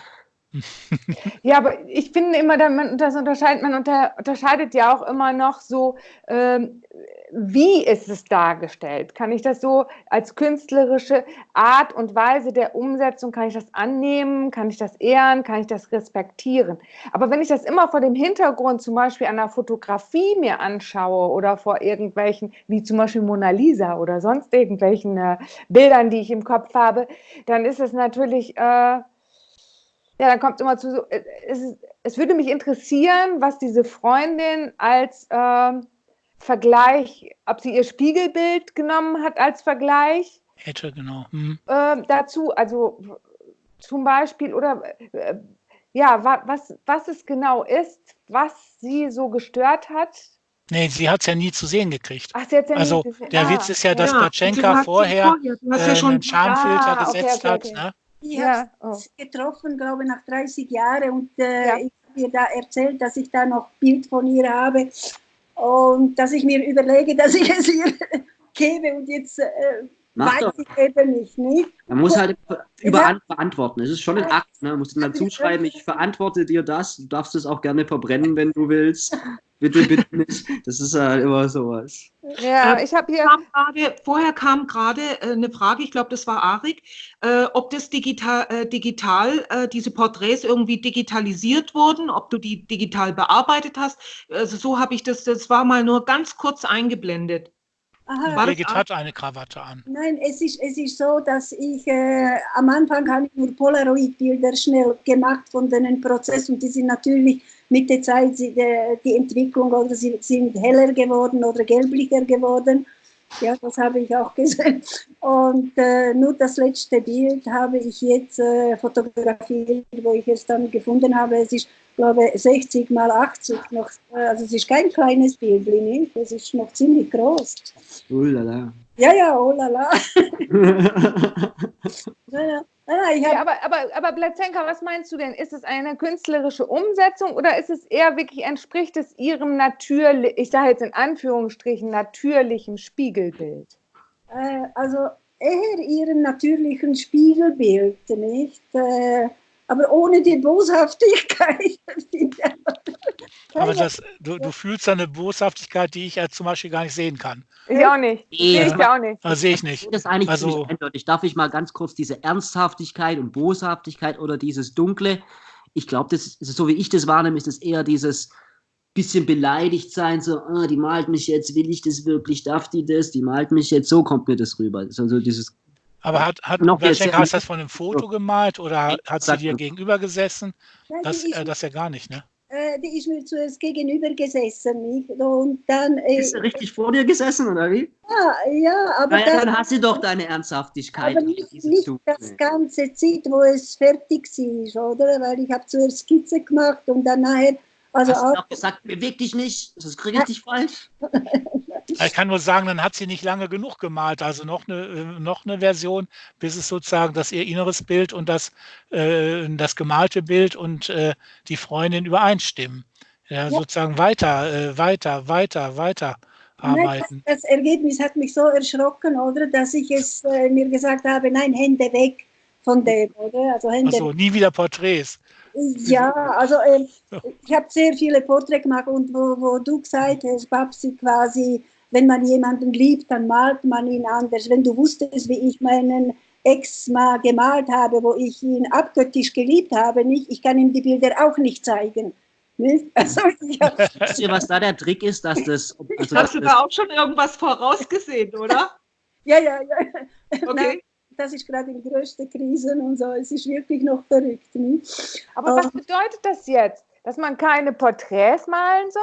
*laughs* Ja, aber ich finde immer, das unterscheidet, man unter, unterscheidet ja auch immer noch so, ähm, wie ist es dargestellt? Kann ich das so als künstlerische Art und Weise der Umsetzung, kann ich das annehmen? Kann ich das ehren? Kann ich das respektieren? Aber wenn ich das immer vor dem Hintergrund zum Beispiel einer Fotografie mir anschaue oder vor irgendwelchen, wie zum Beispiel Mona Lisa oder sonst irgendwelchen äh, Bildern, die ich im Kopf habe, dann ist es natürlich... Äh, ja, dann kommt immer zu, äh, es, es würde mich interessieren, was diese Freundin als äh, Vergleich, ob sie ihr Spiegelbild genommen hat als Vergleich. Hätte, genau. Hm. Äh, dazu, also zum Beispiel, oder äh, ja, wa was, was es genau ist, was sie so gestört hat. Nee, sie hat es ja nie zu sehen gekriegt. Ach, sie ja also der ah, Witz ist ja, dass ja, Platschenka vorher, vorher äh, ja einen Schamfilter ah, okay, gesetzt okay, okay. hat. Ne? Ich ja. habe oh. getroffen, glaube ich, nach 30 Jahren und äh, ja. ich habe ihr da erzählt, dass ich da noch Bild von ihr habe und dass ich mir überlege, *laughs* dass ich es ihr gebe und jetzt äh, Weiß doch. ich eben nicht, nicht. Man muss halt überall ja. verantworten. Es ist schon ein Akt. Ne? Man muss dann dazu schreiben, ich verantworte dir das. Du darfst es auch gerne verbrennen, wenn du willst. Bitte, bitte nicht. Das ist halt immer sowas. Ja, äh, ich habe hier. Kam grade, vorher kam gerade äh, eine Frage, ich glaube, das war Arik, äh, ob das digital, äh, digital äh, diese Porträts irgendwie digitalisiert wurden, ob du die digital bearbeitet hast. Also so habe ich das, das war mal nur ganz kurz eingeblendet. Aha, Birgit hat eine Krawatte an. Nein, es ist, es ist so, dass ich äh, am Anfang habe ich nur Polaroid-Bilder schnell gemacht von den Prozessen und die sind natürlich mit der Zeit die, die Entwicklung oder sie sind heller geworden oder gelblicher geworden. Ja, das habe ich auch *laughs* gesehen. Und äh, nur das letzte Bild habe ich jetzt äh, fotografiert, wo ich es dann gefunden habe. Es ist, glaube ich, 60 mal 80 noch. Also es ist kein kleines Bild, nicht? Es ist noch ziemlich groß. Oh la la. Ja, ja, oh la la. ja, ja. Ah, ja, aber, aber, aber Blatzenka, was meinst du denn? Ist es eine künstlerische Umsetzung oder ist es eher wirklich, entspricht es ihrem natürlich, ich sage jetzt in Anführungsstrichen, natürlichen Spiegelbild? Äh, also eher ihrem natürlichen Spiegelbild, nicht? Äh, aber ohne die Boshaftigkeit. *laughs* *laughs* aber das, du, du fühlst eine Boshaftigkeit, die ich ja zum Beispiel gar nicht sehen kann. Ich auch nicht. Ja. Sehe ich auch nicht. Das sehe ich nicht. Das ist eigentlich also, eindeutig. Darf ich mal ganz kurz diese Ernsthaftigkeit und Boshaftigkeit oder dieses Dunkle, ich glaube, das ist, so wie ich das wahrnehme, ist es eher dieses bisschen beleidigt sein, so, oh, die malt mich jetzt, will ich das wirklich, darf die das, die malt mich jetzt, so kommt mir das rüber. Also dieses aber hat, hat noch hast du das von einem Foto gemalt oder hat sie dir gegenüber gesessen? Das, äh, das ja gar nicht, ne? Äh, die ist mir zuerst gegenüber gesessen. Nicht? Und dann, äh, ist sie richtig vor dir gesessen, oder wie? Ja, ja aber. Naja, das, dann hast du doch deine Ernsthaftigkeit. Aber nicht, nicht das ganze Zeit, wo es fertig war, oder? Weil ich habe zuerst Skizze gemacht und dann nachher also Hast auch, du auch gesagt, beweg dich nicht, das ist richtig falsch. *laughs* Ich kann nur sagen, dann hat sie nicht lange genug gemalt, also noch eine, äh, noch eine Version, bis es sozusagen das ihr inneres Bild und das, äh, das gemalte Bild und äh, die Freundin übereinstimmen. Ja, ja. sozusagen weiter, äh, weiter, weiter, weiter arbeiten. Das, das, Ergebnis hat mich so erschrocken, oder, dass ich es mir gesagt habe, nein, Hände weg von dem, oder? Also Hände also, nie wieder Porträts. Ja, also äh, *laughs* ich habe sehr viele Porträts gemacht und wo, wo du gesagt hast, Babsi, quasi, wenn man jemanden liebt, dann malt man ihn anders. Wenn du wusstest, wie ich meinen Ex mal gemalt habe, wo ich ihn abgöttisch geliebt habe, nicht, ich kann ihm die Bilder auch nicht zeigen. Nicht? *laughs* Also, ja. Wisst ihr, was da der Trick ist, dass das. Also, Hast du da auch schon irgendwas vorausgesehen, *laughs* oder? ja, ja, ja. Okay. Nein, das ist gerade die größte Krise und so. Es ist wirklich noch verrückt. Nicht? Aber was bedeutet das jetzt? Dass man keine Porträts malen soll?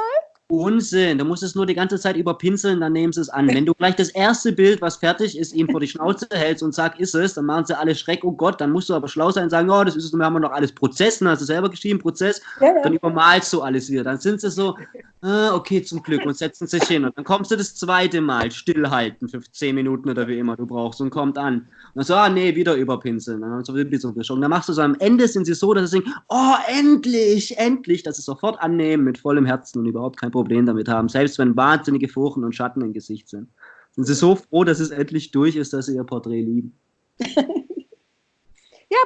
Unsinn, du musst es nur die ganze Zeit überpinseln, dann nehmen sie es an. Wenn du gleich das erste Bild, was fertig ist, ihm vor die Schnauze hältst und sagst, ist es, dann machen sie alle Schreck, oh Gott, dann musst du aber schlau sein und sagen, oh, das ist es, wir haben noch alles Prozess, dann hast du selber geschrieben, Prozess, ja, ja. dann übermalst du alles wieder. Dann sind sie so, ah, okay, zum Glück, und setzen sich hin. Und dann kommst du das zweite Mal, stillhalten für zehn Minuten oder wie immer du brauchst und kommt an. Und dann so, ah, nee, wieder überpinseln. Dann, so und dann machst du so, am Ende sind sie so, dass sie denken, oh, endlich, endlich, dass sie sofort annehmen mit vollem Herzen und überhaupt kein Problem Problem damit haben, selbst wenn wahnsinnige Furchen und Schatten im Gesicht sind. Sind sie so froh, dass es endlich durch ist, dass sie ihr Porträt lieben. *laughs* ja,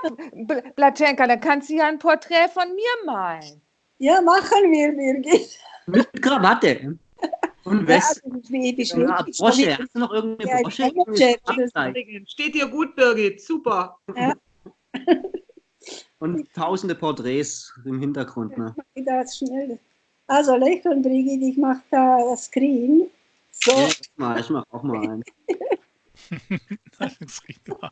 Blatschenka, dann kannst du ja ein Porträt von mir malen. Ja, machen wir, Birgit. Mit Krawatte. Und West. Ja, also wie, wie ja, Brosche. Hast du noch irgendeine ja, Brosche? Steht dir gut, Birgit. Super. Ja. Und tausende Porträts im Hintergrund. Ne? Das schnell. Also lächeln, Brigitte, ich mache da das Screen. So. Ja, ich mache mach auch mal ein. *laughs*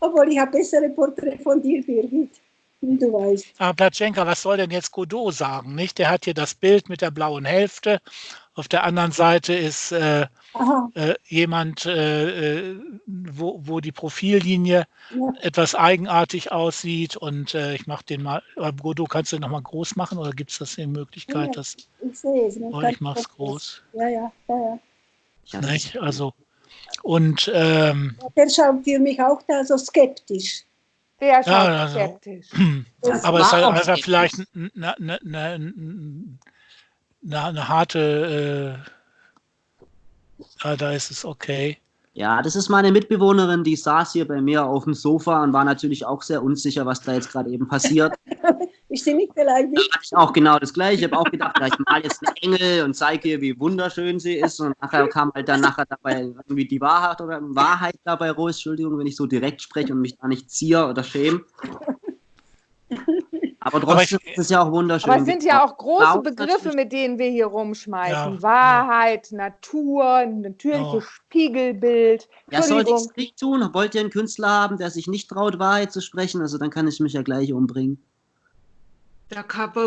Obwohl ich habe bessere Porträt von dir, Birgit. Du weißt. Aber Platschenka, was soll denn jetzt Godot sagen? Nicht? Der hat hier das Bild mit der blauen Hälfte. Auf der anderen Seite ist äh, äh, jemand, äh, äh wo, wo die Profillinie ja. etwas eigenartig aussieht und äh, ich mache den mal, Godot kannst du noch mal groß machen oder gibt es das in Möglichkeit, ja, dass ich sehe es. Oh, ich mache es groß. Ja, ja, ja, ja. Nicht? Also und ähm, der schaut für mich auch da so skeptisch. Der schaut ja, also, skeptisch. *clears throat* aber es ist halt einfach vielleicht eine, eine, eine, eine harte äh, Ah, da ist es okay. Ja, das ist meine Mitbewohnerin, die saß hier bei mir auf dem Sofa und war natürlich auch sehr unsicher, was da jetzt gerade eben passiert. *laughs* ich sehe mich vielleicht nicht. Da hatte ich auch genau das Gleiche. Ich habe auch gedacht, ich mal jetzt einen Engel und zeige ihr, wie wunderschön sie ist. Und nachher kam halt dann nachher dabei irgendwie die Wahrheit oder Wahrheit dabei raus. Entschuldigung, wenn ich so direkt spreche und mich da nicht ziehe oder schäme. *laughs* Aber trotzdem aber ich, ist es ja auch wunderschön. Aber es sind ja auch große Begriffe, mit denen wir hier rumschmeißen. Ja, Wahrheit, ja. Natur, natürliches oh. Spiegelbild. Ja, sollte ich es nicht tun? Wollt ihr einen Künstler haben, der sich nicht traut, Wahrheit zu sprechen? Also dann kann ich mich ja gleich umbringen. Da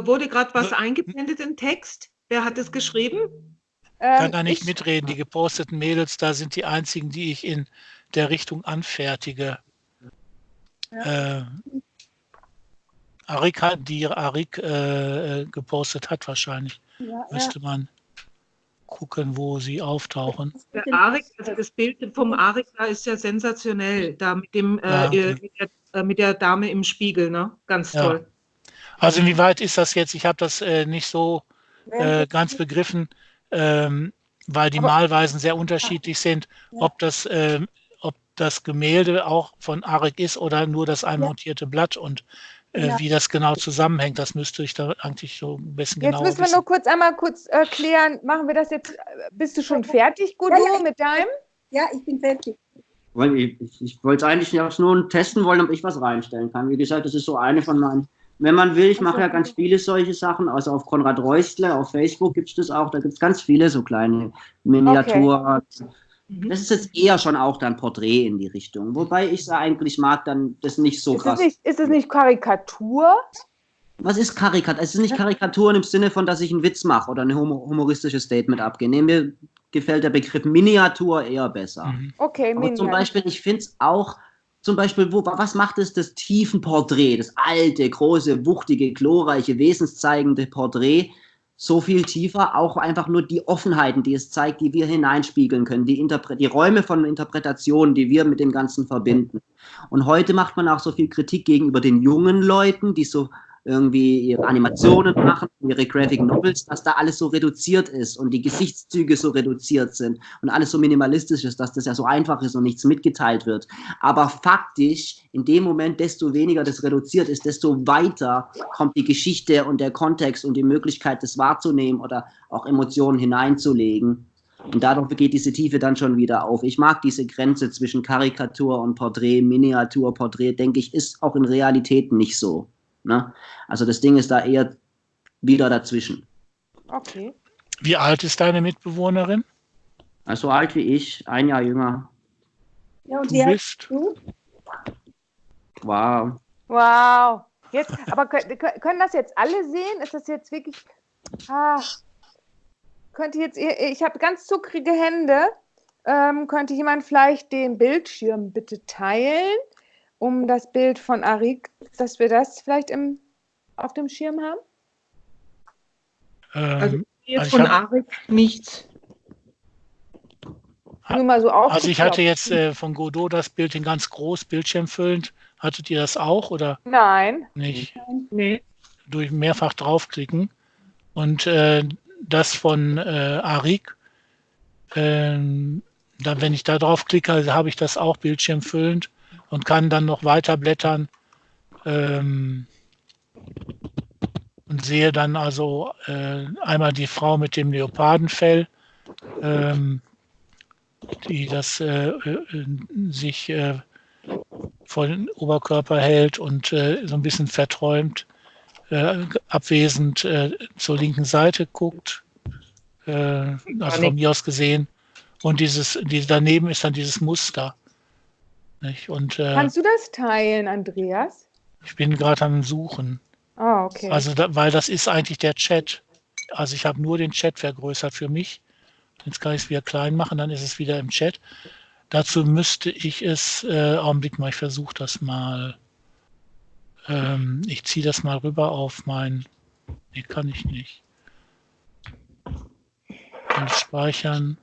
wurde gerade was eingeblendet im Text. Wer hat es geschrieben? Ich kann da nicht ich, mitreden. Die geposteten Mädels, da sind die einzigen, die ich in der Richtung anfertige. Ja. Äh, Arik hat, die Arik äh, äh, gepostet hat wahrscheinlich. Ja, Müsste ja. man gucken, wo sie auftauchen. Der Arik, also das Bild vom Arik da ist ja sensationell, da mit dem äh, ja, okay. mit, der, äh, mit, der, Dame im Spiegel, ne? Ganz toll. Also inwieweit ist das jetzt? Ich habe das äh, nicht so äh, ganz begriffen, ähm, weil die Malweisen sehr unterschiedlich sind, ob das ähm, ob das Gemälde auch von Arik ist oder nur das einmontierte Blatt und ja. wie das genau zusammenhängt. Das müsste ich da eigentlich so ein bisschen genau Jetzt müssen wir nur kurz einmal kurz erklären, äh, machen wir das jetzt, bist du schon fertig, Gudo, ja, ja, mit deinem? Ja, ich bin fertig. Ich, ich, ich wollte es eigentlich nur testen wollen, ob ich was reinstellen kann. Wie gesagt, das ist so eine von meinen, wenn man will, ich mache ja ganz viele solche Sachen, also auf Konrad Reustler, auf Facebook gibt es das auch, da gibt es ganz viele so kleine Miniaturen. Okay. Mhm. Das ist jetzt eher schon auch dann Porträt in die Richtung. Wobei ich es eigentlich mag, dann das nicht so ist krass. Es nicht, ist es nicht Karikatur? Was ist Karikatur? Es ist nicht Karikaturen im Sinne von, dass ich einen Witz mache oder ein humoristisches Statement abgehe. Nee, mir gefällt der Begriff Miniatur eher besser. Mhm. Okay, Aber Miniatur. Zum Beispiel, ich finde es auch, zum Beispiel, wo, was macht es das Tiefenporträt, das alte, große, wuchtige, glorreiche, wesenszeigende Porträt? So viel tiefer, auch einfach nur die Offenheiten, die es zeigt, die wir hineinspiegeln können, die, Interpre die Räume von Interpretationen, die wir mit dem Ganzen verbinden. Und heute macht man auch so viel Kritik gegenüber den jungen Leuten, die so irgendwie ihre Animationen machen, ihre Graphic Novels, dass da alles so reduziert ist und die Gesichtszüge so reduziert sind und alles so minimalistisch ist, dass das ja so einfach ist und nichts mitgeteilt wird. Aber faktisch, in dem Moment, desto weniger das reduziert ist, desto weiter kommt die Geschichte und der Kontext und die Möglichkeit, das wahrzunehmen oder auch Emotionen hineinzulegen. Und dadurch geht diese Tiefe dann schon wieder auf. Ich mag diese Grenze zwischen Karikatur und Porträt, Miniatur, Porträt, denke ich, ist auch in Realität nicht so. Ne? Also das Ding ist da eher wieder dazwischen. Okay. Wie alt ist deine Mitbewohnerin? Also alt wie ich, ein Jahr jünger. Ja, und du wie bist? Du? Wow. Wow. Jetzt, aber können, können das jetzt alle sehen? Ist das jetzt wirklich. Ach, könnte jetzt, ich habe ganz zuckrige Hände. Ähm, könnte jemand vielleicht den Bildschirm bitte teilen? Um das Bild von Arik, dass wir das vielleicht im, auf dem Schirm haben? Ähm, also jetzt also von hab, Arik nichts. Nur mal so also ich hatte jetzt äh, von Godot das Bild in ganz groß, bildschirmfüllend. Hattet ihr das auch oder? Nein. Nicht? Nee. Durch mehrfach draufklicken. Und äh, das von äh, Arik, äh, dann, wenn ich da draufklicke, habe ich das auch bildschirmfüllend und kann dann noch weiter blättern ähm, und sehe dann also äh, einmal die Frau mit dem Leopardenfell, ähm, die das äh, äh sich äh, vor den Oberkörper hält und äh, so ein bisschen verträumt, äh, abwesend zur linken Seite guckt, also von mir aus gesehen. Und dieses, die, daneben ist dann dieses Muster. Nicht? Und, äh, Kannst du das teilen, Andreas? Ich bin gerade am Suchen. Ah, okay. Also, da, weil das ist eigentlich der Chat. Also ich habe nur den Chat vergrößert für mich. Jetzt kann ich es wieder klein machen, dann ist es wieder im Chat. dazu müsste ich es, äh, Augenblick mal, ich versuche das mal. Ähm, ich ziehe das mal rüber auf mein, nee, kann ich nicht. Alles speichern,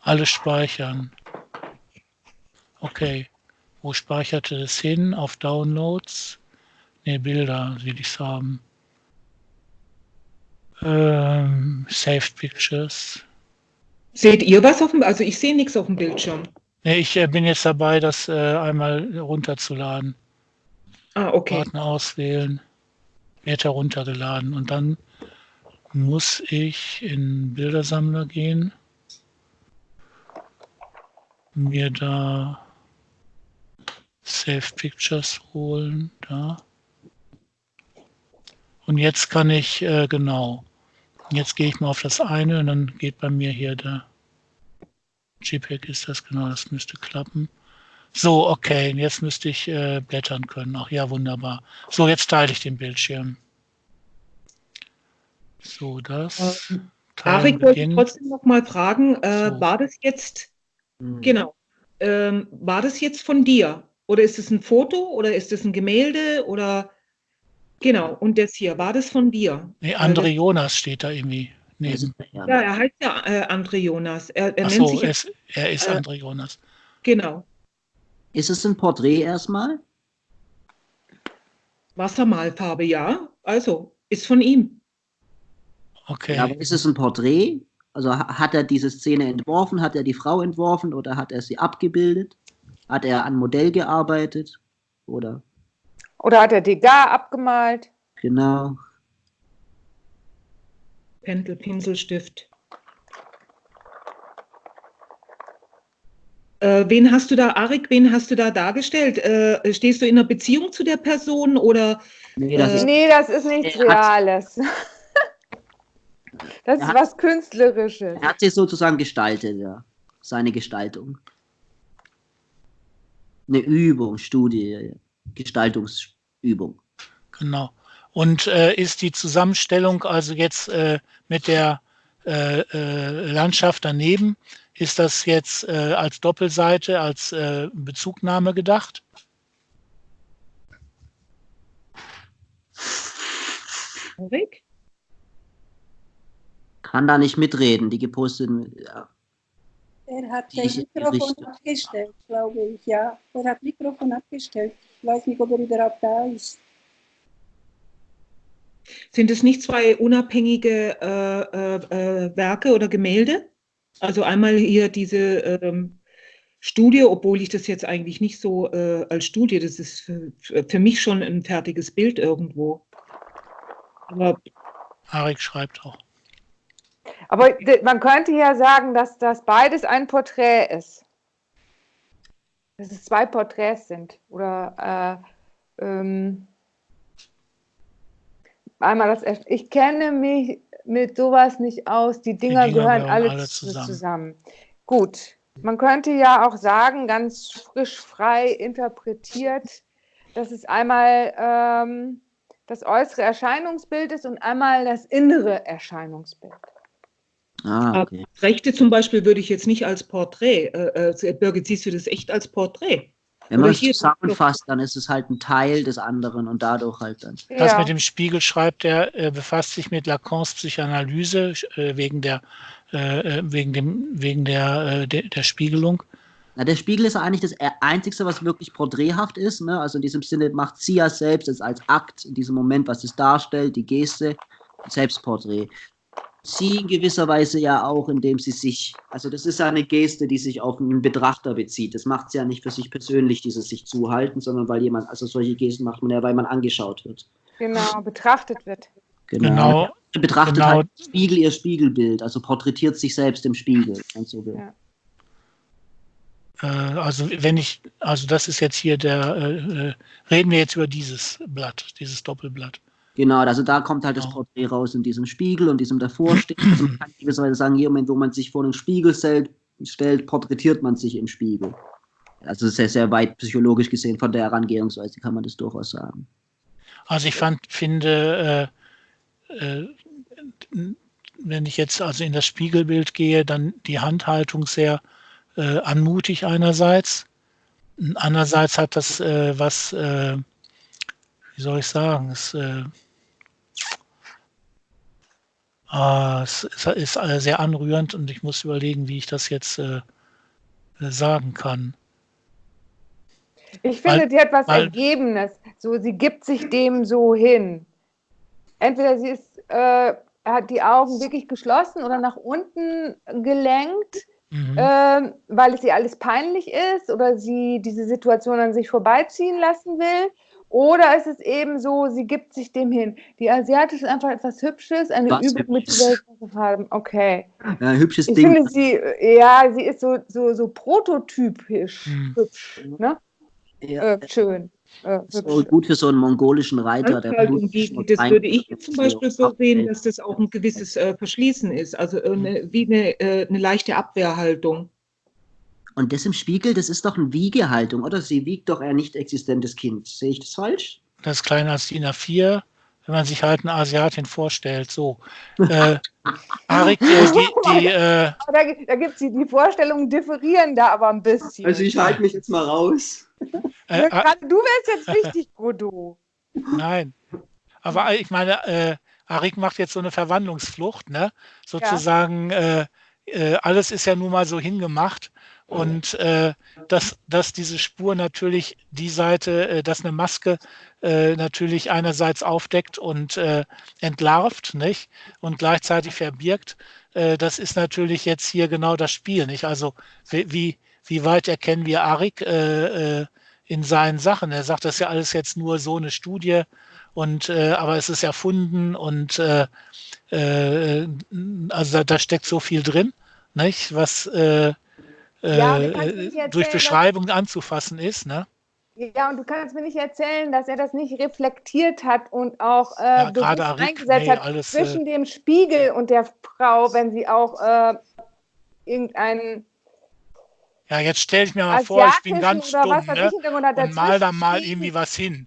alles speichern. Okay, wo speicherte es hin? Auf Downloads? Ne, Bilder will ich haben. Ähm, Saved Pictures. Seht ihr was auf dem, also ich sehe nichts auf dem Bildschirm. Nee, ich äh, bin jetzt dabei, das äh, einmal runterzuladen. Ah, okay. Partner auswählen, wird heruntergeladen und dann muss ich in Bildersammler gehen, mir da Save Pictures holen, da. Und jetzt kann ich, äh, genau, jetzt gehe ich mal auf das eine und dann geht bei mir hier der JPEG ist das, genau, das müsste klappen. So, okay, jetzt müsste ich äh, blättern können. Ach ja, wunderbar. So, jetzt teile ich den Bildschirm. So, das. Ähm, Arik wollte ich trotzdem noch mal fragen, äh, so. war das jetzt, hm. genau, ähm, war das jetzt von dir? Oder ist es ein Foto oder ist es ein Gemälde oder genau, und das hier, war das von dir? Nee, André Jonas steht da irgendwie neben. Ja, er heißt ja äh, André Jonas. Er, er Ach nennt so, sich, es, er ist äh, André Jonas. Genau. Ist es ein Porträt erstmal? Wassermalfarbe, ja. Also, ist von ihm. Okay. Ja, aber ist es ein Porträt? Also hat er diese Szene entworfen, hat er die Frau entworfen oder hat er sie abgebildet? Hat er an Modell gearbeitet? Oder? Oder hat er Degas abgemalt? Genau. Pendel, Pinselstift. Äh, wen hast du da, Arik, wen hast du da dargestellt? Äh, stehst du in einer Beziehung zu der Person oder? Nee, das, äh, ist, nee, das ist nichts Reales. das ist hat, was Künstlerisches. Er hat sich sozusagen gestaltet, ja. Seine Gestaltung eine Übung, Studie, Gestaltungsübung. Genau. Und äh, ist die Zusammenstellung also jetzt äh, mit der äh, äh Landschaft daneben, ist das jetzt äh, als Doppelseite, als äh, Bezugnahme gedacht? Rick? Kann da nicht mitreden, die geposteten. Ja. Er hat das Mikrofon abgestellt, glaube ich, ja. Er hat Mikrofon abgestellt. Ich weiß nicht, ob er überhaupt da ist. Sind es nicht zwei unabhängige äh, äh, äh, Werke oder Gemälde? Also einmal hier diese ähm, Studie, obwohl ich das jetzt eigentlich nicht so äh, als Studie, das ist für, für, mich schon ein fertiges Bild irgendwo. Aber Arik schreibt auch. Aber man könnte ja sagen, dass das beides ein Porträt ist. Dass es zwei Porträts sind. Oder äh, ähm, einmal das. Ich kenne mich mit sowas nicht aus. Die Dinger, Die Dinger gehören alle, alle zusammen. zusammen. Gut. Man könnte ja auch sagen, ganz frisch frei interpretiert, dass es einmal ähm, das äußere Erscheinungsbild ist und einmal das innere Erscheinungsbild. Ah, okay. Rechte zum Beispiel würde ich jetzt nicht als Porträt, äh, äh, Birgit, siehst du das echt als Porträt? Wenn man es zusammenfasst, dann ist es halt ein Teil des anderen und dadurch halt dann. Ja. Das mit dem Spiegel schreibt er, äh, befasst sich mit Lacans Psychoanalyse äh, wegen der, äh, wegen dem, wegen der, der, der, Spiegelung. Na, der Spiegel ist eigentlich das Einzige, was wirklich porträthaft ist. Ne? Also in diesem Sinne macht sie ja selbst als Akt in diesem Moment, was es darstellt, die Geste, Selbstporträt sie in gewisser Weise ja auch, indem sie sich, also das ist ja eine Geste, die sich auf einen Betrachter bezieht. Das macht sie ja nicht für sich persönlich, dieses sich zuhalten, sondern weil jemand, also solche Gesten macht man ja, weil man angeschaut wird. Genau, betrachtet wird. Genau. genau betrachtet genau. halt Spiegel ihr Spiegelbild, also porträtiert sich selbst im Spiegel, wenn so will. Ja. Äh, also wenn ich, also das ist jetzt hier der, äh, äh, reden wir jetzt über dieses Blatt, dieses Doppelblatt. Genau, also da kommt halt das Porträt raus in diesem Spiegel und diesem davorstehen. Also man kann gewisserweise sagen, hier, Moment, wo man sich vor den Spiegel stellt, stellt, porträtiert man sich im Spiegel. Also sehr, sehr weit psychologisch gesehen von der Herangehensweise kann man das durchaus sagen. Also ich fand, finde, äh, äh, wenn ich jetzt also in das Spiegelbild gehe, dann die Handhaltung sehr äh, anmutig einerseits. Andererseits hat das äh, was, äh, wie soll ich sagen, es, äh, es ist, äh, sehr anrührend und ich muss überlegen, wie ich das jetzt äh, sagen kann. Ich finde, weil, die hat was weil, Ergebenes. So, sie gibt sich dem so hin. Entweder sie ist, äh, hat die Augen wirklich geschlossen oder nach unten gelenkt mhm. ähm, weil es ihr alles peinlich ist oder sie diese Situation an sich vorbeiziehen lassen will. Oder ist es eben so, sie gibt sich dem hin. Die Asiatische ist einfach etwas Hübsches, eine Was Übung mit Farben. Okay. Ja, hübsches ich Ding. finde sie, ja, sie ist so, so, so prototypisch hm. hübsch. Ne? Ja. Äh, schön. Äh, so gut für so einen mongolischen Reiter. Der halt das würde ich zum Beispiel so sehen, dass das auch ein gewisses äh, Verschließen ist, also äh, eine, wie eine, äh, eine leichte Abwehrhaltung. Und das im Spiegel, das ist doch eine Wiegehaltung, oder? Sie wiegt doch ein nicht existentes Kind. Sehe ich das falsch? Das ist kleiner als DIN A4, wenn man sich halt eine Asiatin vorstellt. So. *laughs* Äh, Arik, äh, die, die äh, da, da gibt es die, die Vorstellungen differieren da aber ein bisschen. Also ich halte mich jetzt mal raus. Äh, äh, du wärst jetzt wichtig, Godo. *laughs* Nein. Aber ich meine, äh, Arik macht jetzt so eine Verwandlungsflucht, ne? Sozusagen, ja. äh, alles ist ja nun mal so hingemacht. Und äh, dass, dass diese Spur natürlich die Seite, äh, dass eine Maske äh, natürlich einerseits aufdeckt und äh, entlarvt, nicht? Und gleichzeitig verbirgt, äh, das ist natürlich jetzt hier genau das Spiel, nicht? Also wie, wie weit erkennen wir Arik äh, äh, in seinen Sachen? Er sagt, das ist ja alles jetzt nur so eine Studie und äh, aber es ist erfunden und äh, äh, also da, da, steckt so viel drin, nicht? Was äh, ja, durch Beschreibung anzufassen ist, ne? Ja, und du kannst mir nicht erzählen, dass er das nicht reflektiert hat und auch äh, ja, Arik, eingesetzt nee, hat alles, zwischen dem Spiegel und der Frau, wenn sie auch äh, irgendeinen ja, jetzt stelle ich mir mal vor, ich bin ganz stumm ne? und mal da mal irgendwie was hin.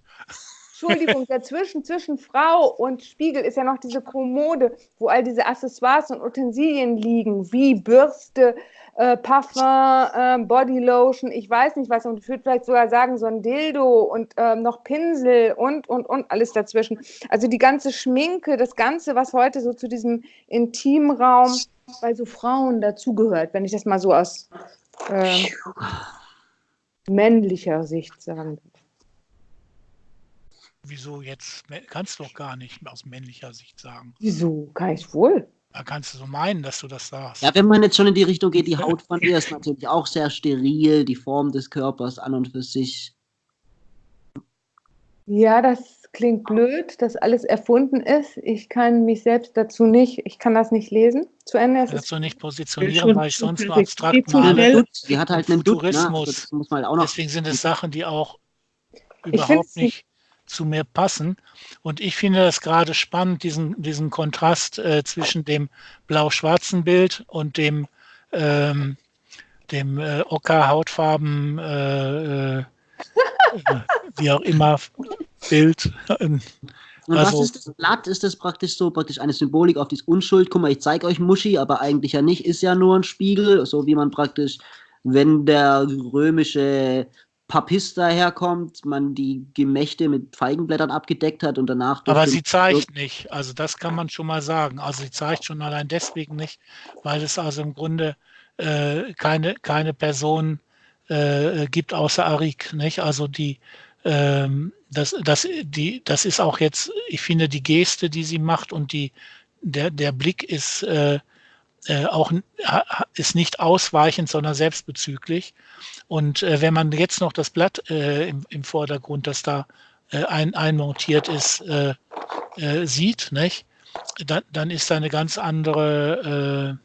Entschuldigung, *laughs* dazwischen, zwischen Frau und Spiegel ist ja noch diese Kommode, wo all diese Accessoires und Utensilien liegen, wie Bürste, äh, Parfum, äh, Bodylotion, ich weiß nicht was, und ich würde vielleicht sogar sagen, so ein Dildo und äh, noch Pinsel und, und, und alles dazwischen. Also die ganze Schminke, das Ganze, was heute so zu diesem Intimraum bei so Frauen dazugehört, wenn ich das mal so aus äh, männlicher Sicht sagen Wieso jetzt? Kannst du doch gar nicht aus männlicher Sicht sagen. Wieso? Kann ich wohl. Da kannst du so meinen, dass du das sagst. Ja, wenn man jetzt schon in die Richtung geht, die *laughs* Haut von ihr ist natürlich auch sehr steril, die Form des Körpers an und für sich. Ja, das klingt blöd, dass alles erfunden ist. Ich kann mich selbst dazu nicht, ich kann das nicht lesen zu Ende. Es dazu nicht positionieren, weil ich sonst nur abstrakt male. Sie hat halt einen Tourismus. Ne? also Deswegen sind es Sachen, die auch überhaupt nicht zu mir passen. Und ich finde das gerade spannend, diesen, diesen Kontrast äh, zwischen dem blau-schwarzen Bild und dem, ähm, dem äh, Ocker-Hautfarben, äh, äh *laughs* wie auch immer, Bild. Und also, was ist das Blatt? Ist das praktisch so praktisch eine Symbolik auf diese Unschuld? Guck mal, ich zeige euch Muschi, aber eigentlich ja nicht, ist ja nur ein Spiegel, so wie man praktisch, wenn der römische Papist daherkommt, man die Gemächte mit Feigenblättern abgedeckt hat und danach. Aber sie zeigt nicht, also das kann man schon mal sagen. Also sie zeigt schon allein deswegen nicht, weil es also im Grunde äh, keine, keine Person äh, gibt außer Arik, nicht? Also die ähm, das, das, die, das ist auch jetzt, ich finde, die Geste, die sie macht und die, der, der Blick ist äh, äh, auch ist nicht ausweichend, sondern selbstbezüglich. Und äh, wenn man jetzt noch das Blatt äh, im, im Vordergrund, das da äh, ein, einmontiert ist, äh, äh, sieht, nicht? Dann, dann ist da eine ganz andere,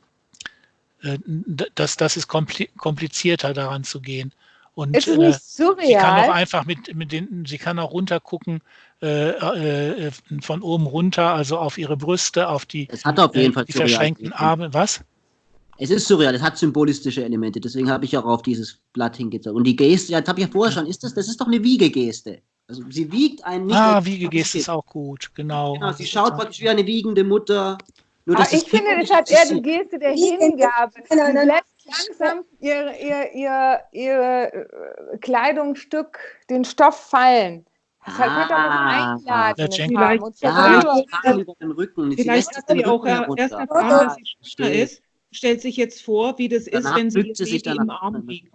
das, das ist komplizierter daran zu gehen. Und ist es nicht surreal? sie kann auch einfach mit, mit den, sie kann auch runtergucken äh, äh, von oben runter, also auf ihre Brüste, auf die, es hat auf jeden äh, Fall die verschränkten Arme. Was? Es ist surreal, es hat symbolistische Elemente, deswegen habe ich auch auf dieses Blatt hingezogen. Und die Geste, ja, das habe ich ja vorher schon, ist das, das ist doch eine Wiegegeste. Also sie wiegt einen nicht. Ah, Wiegegeste ist auch gut, genau. Genau, sie schaut praktisch wie eine wiegende Mutter. Nur, ah, ich finde, das hat eher die Geste der Hingabe. Sie lässt langsam ihr, ihr, ihr, ihr äh, Kleidungsstück, den Stoff fallen. Deshalb ah, könnte auch was einladen. Vielleicht, und ja, über den Rücken. Vielleicht hat sie auch erst erfahren, dass sie schwanger ist, stellt sich jetzt vor, wie das Danach ist, wenn sie, sie sich im Arm wiegt.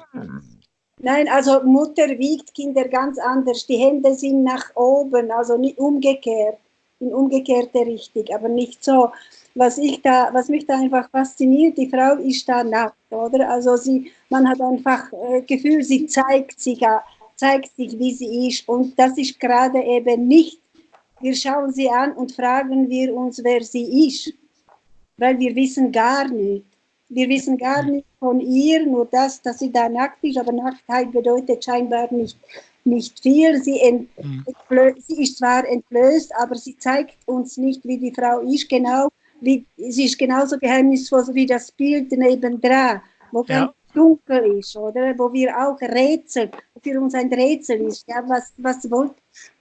Nein, also Mutter wiegt Kinder ganz anders. Die Hände sind nach oben, also nicht umgekehrt, in umgekehrte Richtung, aber nicht so. Was, ich da, was mich da einfach fasziniert, die Frau ist da nackt, oder? Also sie, man hat einfach äh, Gefühl, sie zeigt sich, zeigt sich, wie sie ist. Und das ist gerade eben nicht, wir schauen sie an und fragen wir uns, wer sie ist, weil wir wissen gar nicht. Wir wissen gar nicht von ihr, nur das, dass sie da nackt ist, aber Nacktheit bedeutet scheinbar nicht, nicht viel. Sie, mhm. sie ist zwar entblößt, aber sie zeigt uns nicht, wie die Frau ist, genau, wie, sie ist genauso geheimnisvoll wie das Bild nebendran, wo ja. Dunkel ist, oder? Wo wir auch Rätsel, für uns ein Rätsel ist, ja, was, was wollt,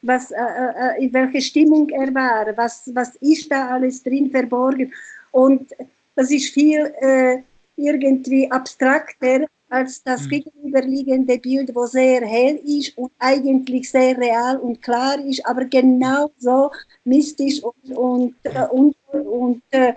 was, äh, äh, in welcher Stimmung er war, was, was ist da alles drin verborgen. Und das ist viel äh, irgendwie abstrakter als das mhm. gegenüberliegende Bild, wo sehr hell ist und eigentlich sehr real und klar ist, aber genauso mystisch und, und, äh, und, und äh,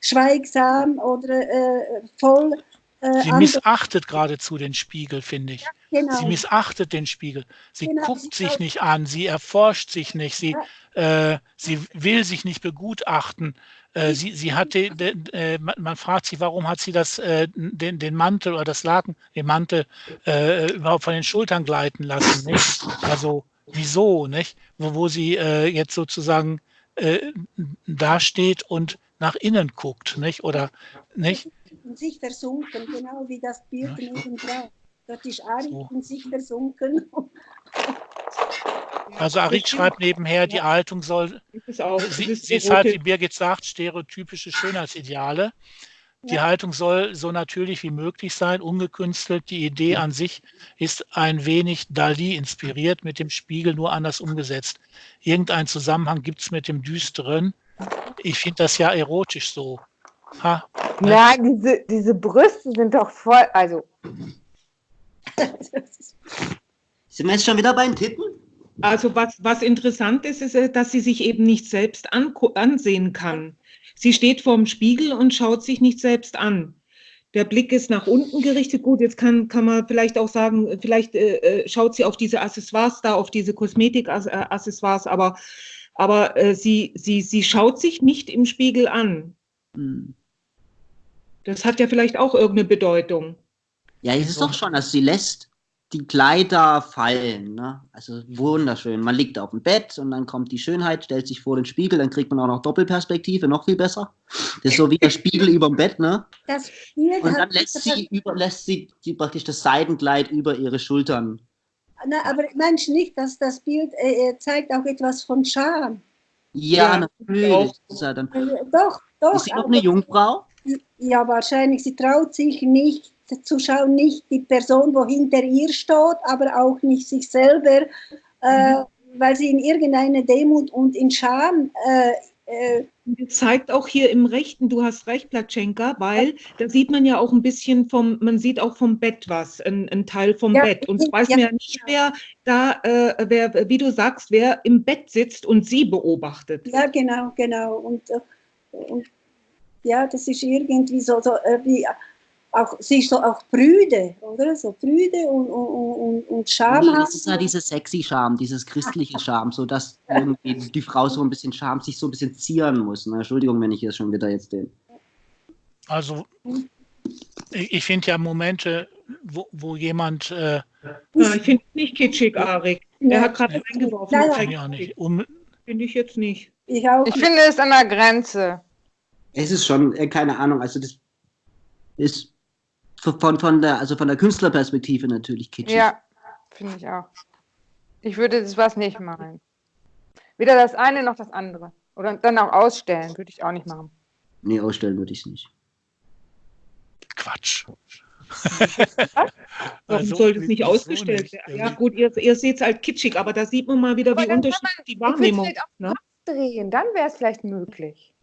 schweigsam oder äh, voll. Äh, Sie missachtet geradezu den Spiegel, finde ich. Ja, genau. Sie missachtet den Spiegel. Sie genau. guckt sich nicht an, sie erforscht sich nicht, sie, ja. Äh, sie will sich nicht begutachten. Äh, sie, sie hatte, äh, man fragt sich, warum hat sie das, äh, den, den Mantel oder das Laken, den Mantel äh, überhaupt von den Schultern gleiten lassen, nicht? Also, wieso, nicht? Wo, wo sie jetzt sozusagen dasteht und nach innen guckt, nicht? Oder, nicht? In sich versunken, genau wie das Bild ja. nebendran. Dort ist Ari so. in sich versunken. *laughs* Also Arik schreibt nebenher, die Haltung soll, auch, sie, sie ist halt, wie Birgit sagt, stereotypische Schönheitsideale. Die ja. Haltung soll so natürlich wie möglich sein, ungekünstelt. Die Idee an sich ist ein wenig Dali inspiriert, mit dem Spiegel nur anders umgesetzt. Irgendein Zusammenhang gibt es mit dem Düsteren. Ich finde das ja erotisch so. Ha, Nein, diese, diese Brüste sind doch voll, also. *laughs* Sind wir jetzt schon wieder beim Tippen? Also was, was interessant ist, ist, äh, dass sie sich eben nicht selbst ansehen kann. Sie steht vorm Spiegel und schaut sich nicht selbst an. Der Blick ist nach unten gerichtet. Gut, jetzt kann, kann man vielleicht auch sagen, vielleicht äh, äh schaut sie auf diese Accessoires da, auf diese Kosmetik-Accessoires, aber, aber äh, sie, sie, sie schaut sich nicht im Spiegel an. Hm. Das hat ja vielleicht auch irgendeine Bedeutung. Ja, es ist doch schon, dass sie lässt die Kleider fallen. Ne? Also wunderschön. Man liegt auf dem Bett und dann kommt die Schönheit, stellt sich vor den Spiegel, dann kriegt man auch noch Doppelperspektive, noch viel besser. Das ist so wie der Spiegel über dem Bett. Ne? und dann lässt sie, über, lässt sie die, praktisch das Seidenkleid über ihre Schultern. Na, aber meinst nicht, dass das Bild äh, äh, zeigt auch etwas von Scham? Ja, ja natürlich. Ja dann, doch, doch. Ist sie noch eine Jungfrau? Ja, wahrscheinlich. Sie traut sich nicht zu schauen, nicht die Person, wo hinter ihr steht, aber auch nicht sich selber, äh, mhm. weil sie in irgendeiner Demut und in Scham äh, äh, zeigt auch hier im Rechten, du hast recht, Platschenka, weil da sieht man ja auch ein bisschen vom, man sieht auch vom Bett was, ein, ein Teil vom ja, Bett. Und es weiß ja, mir ja nicht, wer da, äh, wer, wie du sagst, wer im Bett sitzt und sie beobachtet. Ja, genau, genau. Und, äh, und ja, das ist irgendwie so, so äh, wie auch, sie ist so auch prüde, oder? So prüde und, und, und, und schamhaft. Das ist ja diese sexy Scham, dieses christliche Scham, so dass *laughs* irgendwie die Frau so ein bisschen Scham sich so ein bisschen zieren muss. Ne? Entschuldigung, wenn ich hier schon wieder jetzt den. Also, ich finde ja Momente, wo, wo jemand. Äh, ja, ich finde es nicht kitschig, Arik. Er hat gerade reingeworfen. Nein, nein. Nicht. Um, finde ich jetzt nicht. Ich, auch. ich finde es an der Grenze. Es ist schon, äh, keine Ahnung, also das ist von, von, der, also von der Künstlerperspektive natürlich kitschig. Ja, finde ich auch. Ich würde das was nicht machen. Weder das eine noch das andere. Oder dann auch ausstellen, würde ich auch nicht machen. Nee, ausstellen würde ich es nicht. Quatsch. *laughs* Warum also, sollte es nicht ausgestellt werden? Ja, gut, ihr, ihr seht es halt kitschig, aber da sieht man mal wieder, aber wie unterschiedlich die Wahrnehmung ist. Ne? Drehen, dann wäre es vielleicht möglich.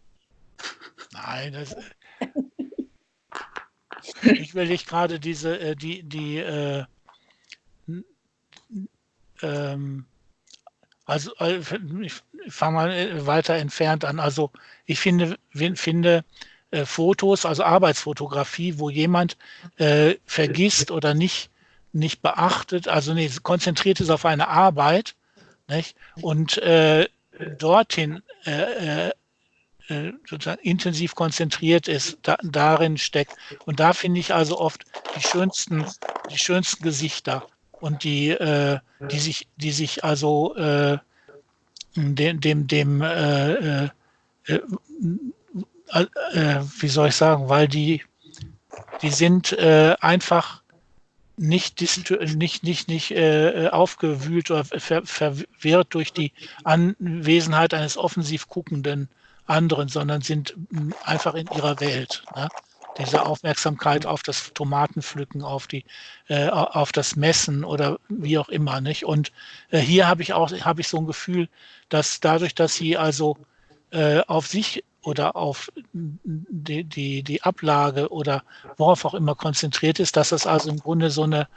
Nein, das, ich will nicht gerade diese, äh, die, die, äh, ähm, also äh, ich fange mal äh, weiter entfernt an. Also ich finde, finde äh, Fotos, also Arbeitsfotografie, wo jemand äh, vergisst oder nicht, nicht beachtet, also nee, konzentriert ist auf eine Arbeit nicht? und äh, dorthin äh, sozusagen intensiv konzentriert ist, da, darin steckt. Und da finde ich also oft die schönsten, die schönsten Gesichter und die, äh, die sich, die sich also äh, dem, dem, dem äh, äh, äh, äh wie soll ich sagen, weil die, die sind einfach nicht, nicht, nicht, nicht äh, aufgewühlt oder ver, verwirrt durch die Anwesenheit eines offensiv guckenden anderen, sondern sind einfach in ihrer Welt. Ne? Diese Aufmerksamkeit auf das Tomatenpflücken, auf die, äh, auf das Messen oder wie auch immer, nicht? Und äh, hier habe ich auch, habe ich so ein Gefühl, dass dadurch, dass sie also äh, auf sich oder auf die, die, die Ablage oder worauf auch immer konzentriert ist, dass das also im Grunde so eine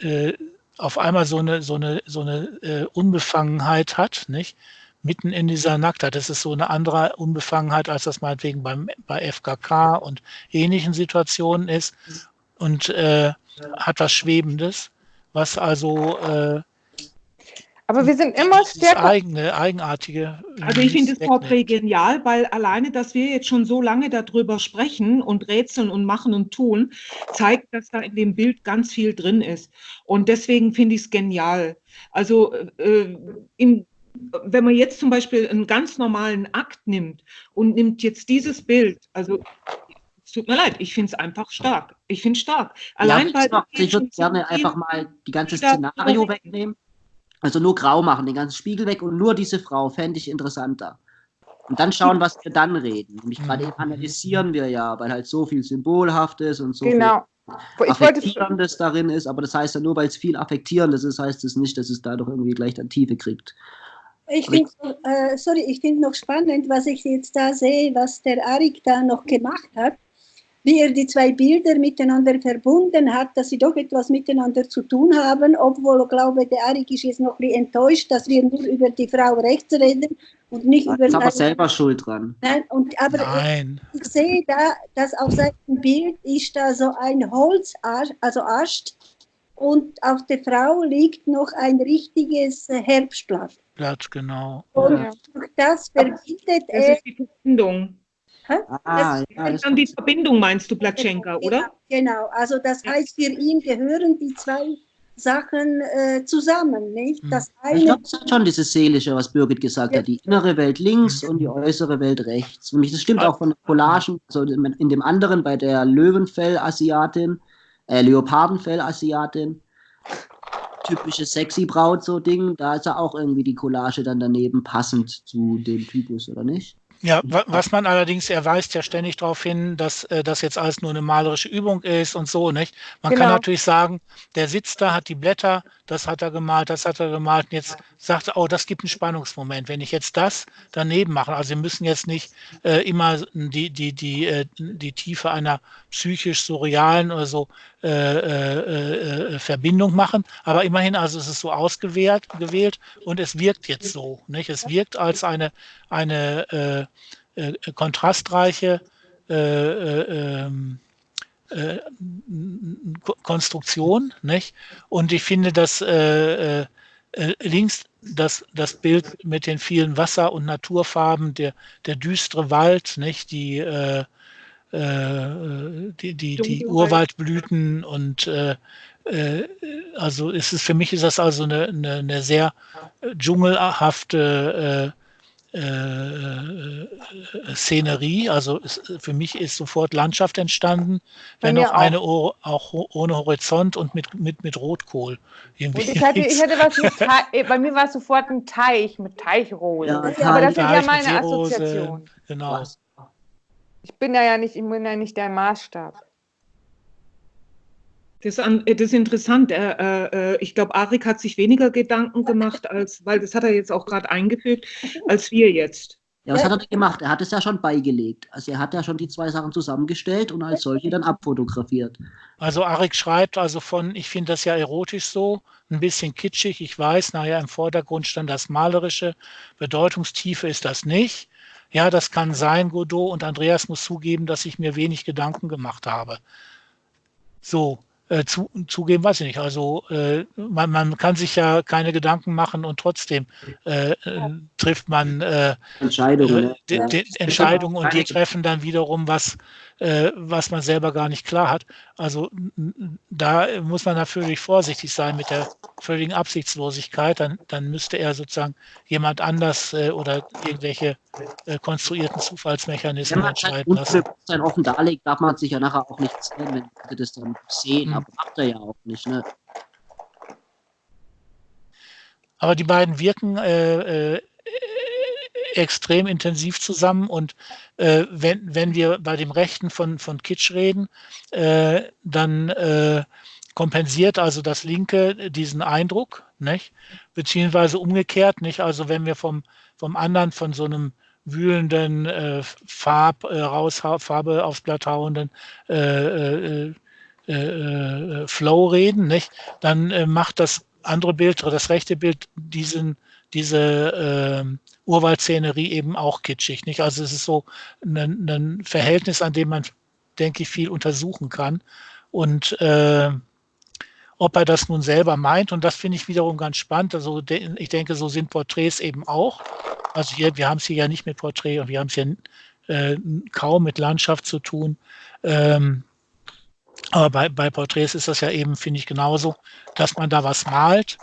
äh, auf einmal so eine, so eine, so eine äh, Unbefangenheit hat, nicht? Mitten in dieser Nacktheit. Das ist so eine andere Unbefangenheit, als das meinetwegen beim, bei FKK und ähnlichen Situationen ist und äh, hat was Schwebendes, was also äh, aber wir sind immer stärker. Eigene, eigenartige. Also ich finde das Porträt genial, weil alleine, dass wir jetzt schon so lange darüber sprechen und rätseln und machen und tun, zeigt, dass da in dem Bild ganz viel drin ist. Und deswegen finde ich es genial. Also äh, in wenn man jetzt zum Beispiel einen ganz normalen Akt nimmt und nimmt jetzt dieses Bild, also es tut mir leid, ich finde es einfach stark. Ich finde es stark. Allein ja, weil ich würde gerne einfach mal die ganze Szenario wegnehmen. Also nur grau machen, den ganzen Spiegel weg und nur diese Frau fände ich interessanter. Und dann schauen, was wir dann reden. Nämlich gerade eben analysieren wir ja, weil halt so viel Symbolhaftes und so genau. viel Affektierendes darin ist. Aber das heißt ja nur, weil es viel Affektierendes ist, heißt es nicht, dass es dadurch irgendwie gleich dann Tiefe kriegt. Ich finde, äh, sorry, ich finde noch spannend, was ich jetzt da sehe, was der Arik da noch gemacht hat, wie er die zwei Bilder miteinander verbunden hat, dass sie doch etwas miteinander zu tun haben, obwohl, ich glaube, der Arik ist jetzt noch ein bisschen enttäuscht, dass wir nur über die Frau rechts reden und nicht das über... Ist aber selber schuld dran. Nein, und, aber Nein. Ich, ich, sehe da, dass auf seinem Bild ist da so ein Holzast, also Ast, und auf der Frau liegt noch ein richtiges Herbstblatt. Blatt, genau. Und ja. das verbindet Das ist die Verbindung. Hä? Ah, das ja, ist dann die Verbindung, meinst du, Platschenka, genau, oder? Genau, also das heißt, für ihn gehören die zwei Sachen äh, zusammen, nicht? Hm. Das eine, ich glaube, das hat schon dieses Seelische, was Birgit gesagt ja. hat, die innere Welt links und die äußere Welt rechts. Und das stimmt auch von den Collagen, also in dem anderen bei der Löwenfell-Asiatin, äh, Leopardenfell-Asiatin, typische sexy Braut so Ding, da ist ja auch irgendwie die Collage dann daneben passend zu dem Typus, oder nicht? Ja, was man allerdings, er weist ja ständig darauf hin, dass äh, das jetzt alles nur eine malerische Übung ist und so, nicht? Man genau. kann natürlich sagen, der sitzt da, hat die Blätter, das hat er gemalt, das hat er gemalt und jetzt sagt er, oh, das gibt einen Spannungsmoment. Wenn ich jetzt das daneben mache, also wir müssen jetzt nicht äh, immer die, die, die, äh, die Tiefe einer psychisch-surrealen oder so äh, äh, äh, Verbindung machen, aber immerhin, also es ist so ausgewählt gewählt und es wirkt jetzt so, nicht? Es wirkt als eine, eine äh, äh, kontrastreiche äh, äh, ähm, äh, Konstruktion. Nicht? Und ich finde, dass links das, das Bild mit den vielen Wasser- und Naturfarben, der, der düstere Wald, nicht? Die, die, die, die Urwaldblüten und äh, also ist es für mich ist das also eine, eine, eine sehr dschungelhafte äh, äh, Szenerie. Also ist, für mich ist sofort Landschaft entstanden, wenn auch, auch eine auch ohne Horizont und mit, mit, mit Rotkohl. Irgendwie. Ich hatte, *laughs* ich hatte was mit Teich, bei mir war es sofort ein Teich mit Teichrose. Ja, Aber das ist ja meine Assoziation. Genau. Ich bin da ja nicht, ich bin ja nicht der Maßstab. Das, das ist interessant. Äh, äh, ich glaube, Arik hat sich weniger Gedanken gemacht, als, weil das hat er jetzt auch gerade eingefügt, als wir jetzt. Ja, was hat er gemacht? Er hat es ja schon beigelegt. Also er hat ja schon die zwei Sachen zusammengestellt und als solche dann abfotografiert. Also Arik schreibt also von, ich finde das ja erotisch so, ein bisschen kitschig, ich weiß, naja, im Vordergrund stand das Malerische, Bedeutungstiefe ist das nicht. Ja, das kann sein, Godot, und Andreas muss zugeben, dass ich mir wenig Gedanken gemacht habe. So, äh, zu, zugeben, weiß ich nicht. Also äh, man, man, kann sich ja keine Gedanken machen und trotzdem äh, äh trifft man äh, Entscheidungen, äh, Entscheidungen und die treffen dann wiederum was, äh, was man selber gar nicht klar hat. Also da muss man natürlich vorsichtig sein mit der völligen Absichtslosigkeit. Dann, dann müsste er sozusagen jemand anders äh, oder irgendwelche äh, konstruierten Zufallsmechanismen entscheiden lassen. Wenn man offen darlegt, darf man sich ja nachher auch nicht sehen, wenn Leute das dann sehen. Mhm. Aber macht er ja auch nicht. Ne? Aber die beiden wirken äh, äh, extrem intensiv zusammen und äh, wenn, wenn wir bei dem Rechten von, von Kitsch reden, äh, dann äh, kompensiert also das Linke diesen Eindruck, nicht? beziehungsweise umgekehrt, nicht? Also wenn wir vom, vom anderen, von so einem wühlenden äh, Farb, äh, raus, Farbe aufs Blatt hauenden äh, Flow reden, nicht? dann macht das andere Bild oder das rechte Bild diesen, diese äh, Urwaldszenerie eben auch kitschig. Nicht? Also es ist so ein, ein, Verhältnis, an dem man, denke ich, viel untersuchen kann. Und äh, ob er das nun selber meint, und das finde ich wiederum ganz spannend. Also de ich denke, so sind Porträts eben auch. Also hier, wir haben es hier ja nicht mit Porträt und wir haben es hier äh, kaum mit Landschaft zu tun. Ähm, aber bei, bei Porträts ist das ja eben, finde ich, genauso, dass man da was malt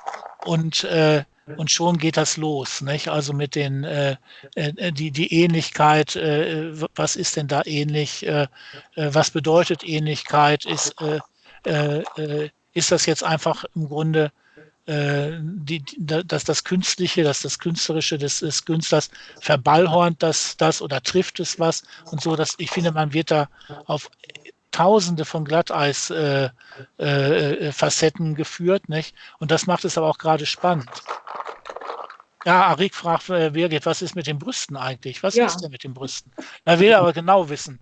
und äh, und schon geht das los. Nicht? Also mit den äh, äh, die, die Ähnlichkeit, äh, was ist denn da ähnlich, äh, äh was bedeutet Ähnlichkeit, ist, äh, äh, ist das jetzt einfach im Grunde die, dass das Künstliche, dass das Künstlerische des, des Künstlers verballhornt das, das oder trifft es was und so, dass ich finde, man wird da auf Tausende von Glatteis-Facetten äh, äh, geführt, nicht? Und das macht es aber auch gerade spannend. Ja, Arik fragt äh, Birgit, was ist mit den Brüsten eigentlich? Was ja. ist denn mit den Brüsten? Er will aber genau wissen.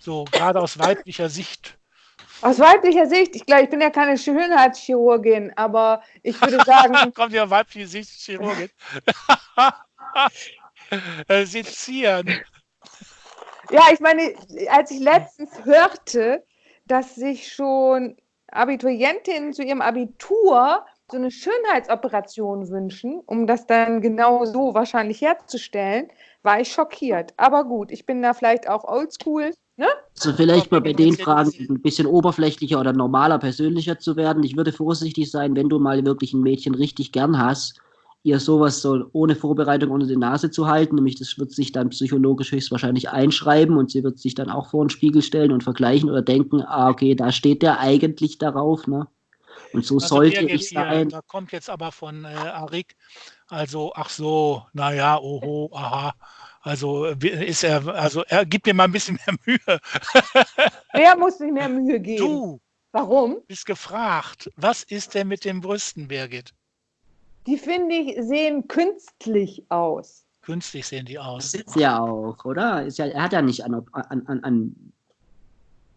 So, gerade aus weiblicher Sicht. Aus weiblicher Sicht, ich glaube, ich bin ja keine Schönheitschirurgin, aber ich würde sagen. *laughs* Kommt ja weibliche Sicht, Chirurgin. *laughs* äh, Sezieren. Ja, ich meine, als ich letztens hörte, dass sich schon Abiturientinnen zu ihrem Abitur so eine Schönheitsoperation wünschen, um das dann genau so wahrscheinlich herzustellen, war ich schockiert. Aber gut, ich bin da vielleicht auch oldschool. Ne? Also vielleicht mal bei den Fragen ein bisschen oberflächlicher oder normaler, persönlicher zu werden. Ich würde vorsichtig sein, wenn du mal wirklich ein Mädchen richtig gern hast, ihr sowas so ohne Vorbereitung unter die Nase zu halten, nämlich das wird sich dann psychologisch höchstwahrscheinlich einschreiben und sie wird sich dann auch vor den Spiegel stellen und vergleichen oder denken, ah, okay, da steht der eigentlich darauf, ne? Und so also sollte ich sein. Da kommt jetzt aber von äh, Arik, also, ach so, naja, oho, aha. Also ist er, also er gibt mir mal ein bisschen mehr Mühe. *laughs* Wer muss sich mehr Mühe geben? Du. Warum? Bist gefragt. Was ist denn mit den Brüsten, Birgit? Die finde ich, sehen künstlich aus. Künstlich sehen die aus. Das ist ja auch, oder? Ist ja, er hat ja nicht an, an, an,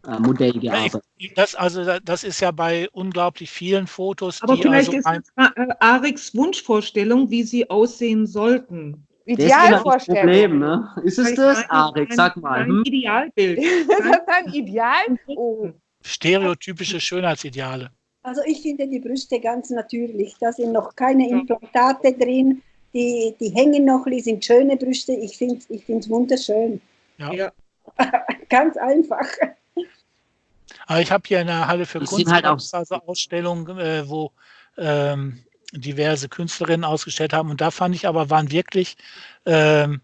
an Modell gearbeitet. Das, also, das ist ja bei unglaublich vielen Fotos. Aber vielleicht also ist es äh, Ariks Wunschvorstellung, wie sie aussehen sollten. Idealvorstellung. Problem, ne? Ist es das, Arik? Sag mal. Ein hm? Idealbild. ist *laughs* das ein Ideal? Oh. Stereotypische Schönheitsideale. Also ich finde die Brüste ganz natürlich. Da sind noch keine Implantate drin. Die, die hängen noch, die sind schöne Brüste. Ich finde es ich wunderschön. Ja. ja. *laughs* ganz einfach. Aber ich habe hier eine Halle für Kunst halt also Ausstellung, äh, wo ähm, diverse Künstlerinnen ausgestellt haben. Und da fand ich aber, waren wirklich ähm,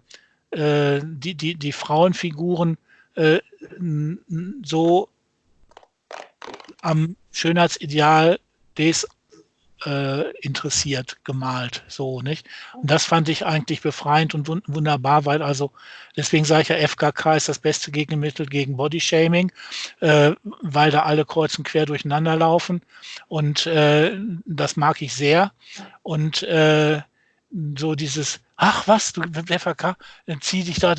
äh, die, die, die Frauenfiguren äh, so am Schönheitsideal des äh, interessiert gemalt, so nicht. Und das fand ich eigentlich befreiend und wunderbar, weil also deswegen sage ich ja, FKK ist das beste Gegenmittel gegen Bodyshaming, äh, weil da alle kreuz und quer durcheinander laufen und äh, das mag ich sehr und äh, so dieses, ach was, du FAK, zieh dich da,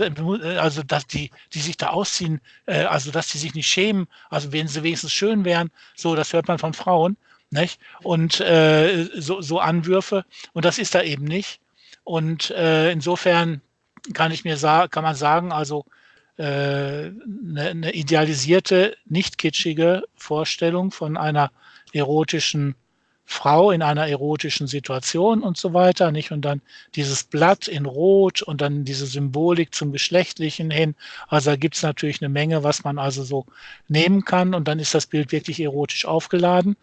also dass die, die sich da ausziehen, äh, also dass die sich nicht schämen, also wenn sie wenigstens schön wären, so, das hört man von Frauen, nicht? Und äh, so, so Anwürfe, und das ist da eben nicht. Und äh, insofern kann ich mir kann man sagen, also eine, äh, eine idealisierte, nicht kitschige Vorstellung von einer erotischen Frau in einer erotischen Situation und so weiter, nicht? Und dann dieses Blatt in Rot und dann diese Symbolik zum Geschlechtlichen hin. Also da gibt es natürlich eine Menge, was man also so nehmen kann und dann ist das Bild wirklich erotisch aufgeladen.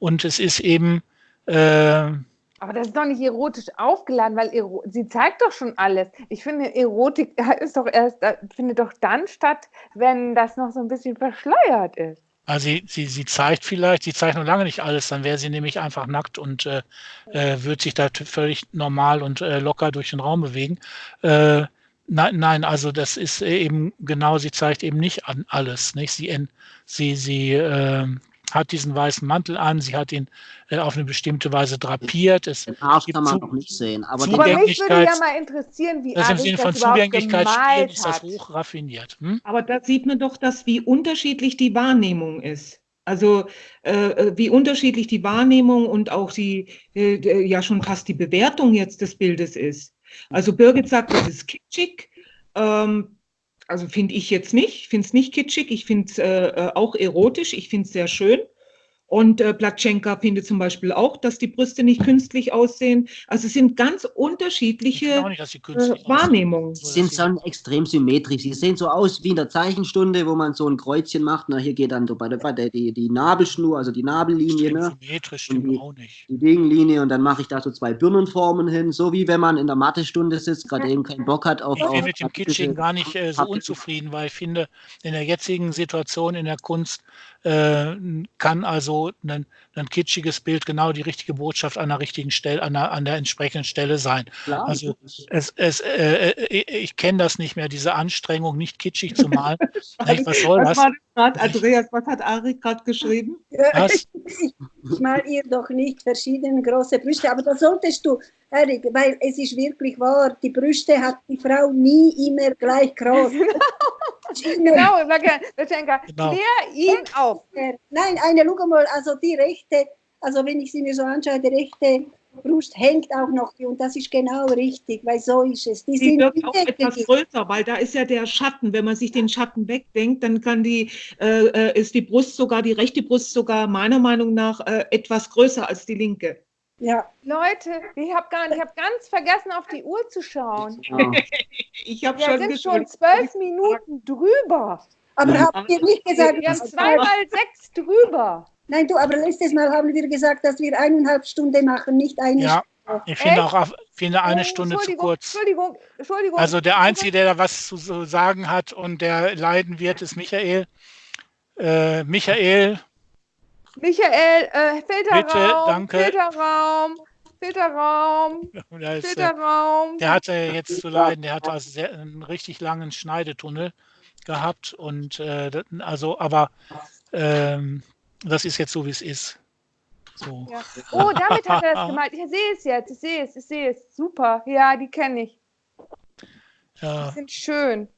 Und es ist eben. Äh, aber das ist doch nicht erotisch aufgeladen, weil Ero sie zeigt doch schon alles. Ich finde, Erotik ist doch erst, findet doch dann statt, wenn das noch so ein bisschen verschleiert ist. Also sie, sie, sie zeigt vielleicht, sie zeigt noch lange nicht alles, dann wäre sie nämlich einfach nackt und äh, äh, würde sich da völlig normal und äh, locker durch den Raum bewegen. Äh, nein, nein, also das ist eben genau, sie zeigt eben nicht an alles. Nicht? Sie, sie, sie ähm, hat diesen weißen Mantel an, sie hat ihn äh, auf eine bestimmte Weise drapiert. Es Den Arsch kann man noch nicht sehen. Aber, aber mich würde ja mal interessieren, wie das im Sinne von Zugänglichkeit spielt, ist das hoch raffiniert. Hm? Aber da sieht man doch, dass wie unterschiedlich die Wahrnehmung ist. Also äh, äh wie unterschiedlich die Wahrnehmung und auch die, äh, ja schon fast die Bewertung jetzt des Bildes ist. Also Birgit sagt, das ist kitschig. Ähm, also finde ich jetzt nicht, ich finde es nicht kitschig, ich finde es äh, äh, auch erotisch, ich finde es sehr schön. Und äh, Platschenka findet zum Beispiel auch, dass die Brüste nicht künstlich aussehen. Also es sind ganz unterschiedliche nicht, äh, Wahrnehmungen. Sie sind schon extrem symmetrisch. Sie sehen so aus wie in der Zeichenstunde, wo man so ein Kreuzchen macht. Na, hier geht dann so bei der, bei der die, die Nabelschnur, also die Nabellinie. Ne? Symmetrisch stimmt die, auch nicht. Die Gegenlinie und dann mache ich da so zwei Birnenformen hin, so wie wenn man in der Mathestunde sitzt, gerade eben keinen Bock hat auf. Ich bin mit dem Kitsching gar nicht äh, so unzufrieden, weil ich finde, in der jetzigen Situation in der Kunst äh, kann also ein, ein, kitschiges Bild genau die richtige Botschaft an der richtigen Stelle, an der, an der entsprechenden Stelle sein. Klar, also es, es, äh, äh ich kenne das nicht mehr, diese Anstrengung, nicht kitschig zu malen. *laughs* was soll was das? Grad, Andreas, was hat Ari gerade geschrieben? Was? *laughs* Ich mal ihr doch nicht verschiedene große Brüste, aber da solltest du, Erik, weil es ist wirklich wahr, die Brüste hat die Frau nie immer gleich groß. *laughs* genau, Latschenka, genau. klär ihn auf. Nein, eine, schau mal, also die rechte, also wenn ich sie mir so anschaue, die rechte Brust hängt auch noch und das ist genau richtig, weil so ist es. Die, die sind wird auch etwas größer, weil da ist ja der Schatten. Wenn man sich den Schatten wegdenkt, dann kann die, äh, äh, ist die Brust sogar, die rechte Brust sogar meiner Meinung nach äh, etwas größer als die linke. Ja. Leute, ich habe hab ganz vergessen, auf die Uhr zu schauen. Ja. *laughs* ich habe schon sind schon zwölf Minuten drüber. Aber habt ihr nicht gesagt, wir haben zweimal sechs drüber. Nein, du, aber letztes Mal haben wir gesagt, dass wir eineinhalb Stunden machen, nicht eine ja. Stunde. Ich finde auch finde eine Stunde zu kurz. Entschuldigung, Entschuldigung. Also der Einzige, der da was zu sagen hat und der leiden wird, ist Michael. Äh, Michael, Michael, äh, Filterraum, Bitte, danke. Filterraum, Filterraum, *laughs* ist, Filterraum. Der hatte jetzt zu leiden, der hatte also sehr, einen richtig langen Schneidetunnel gehabt und äh, also, aber ähm, das ist jetzt so, wie es ist. So. Ja. Oh, damit hat er das *laughs* gemalt. Ich sehe es jetzt, ich sehe es, ich sehe es. Super, ja, die kenne ich. Ja. Die sind schön.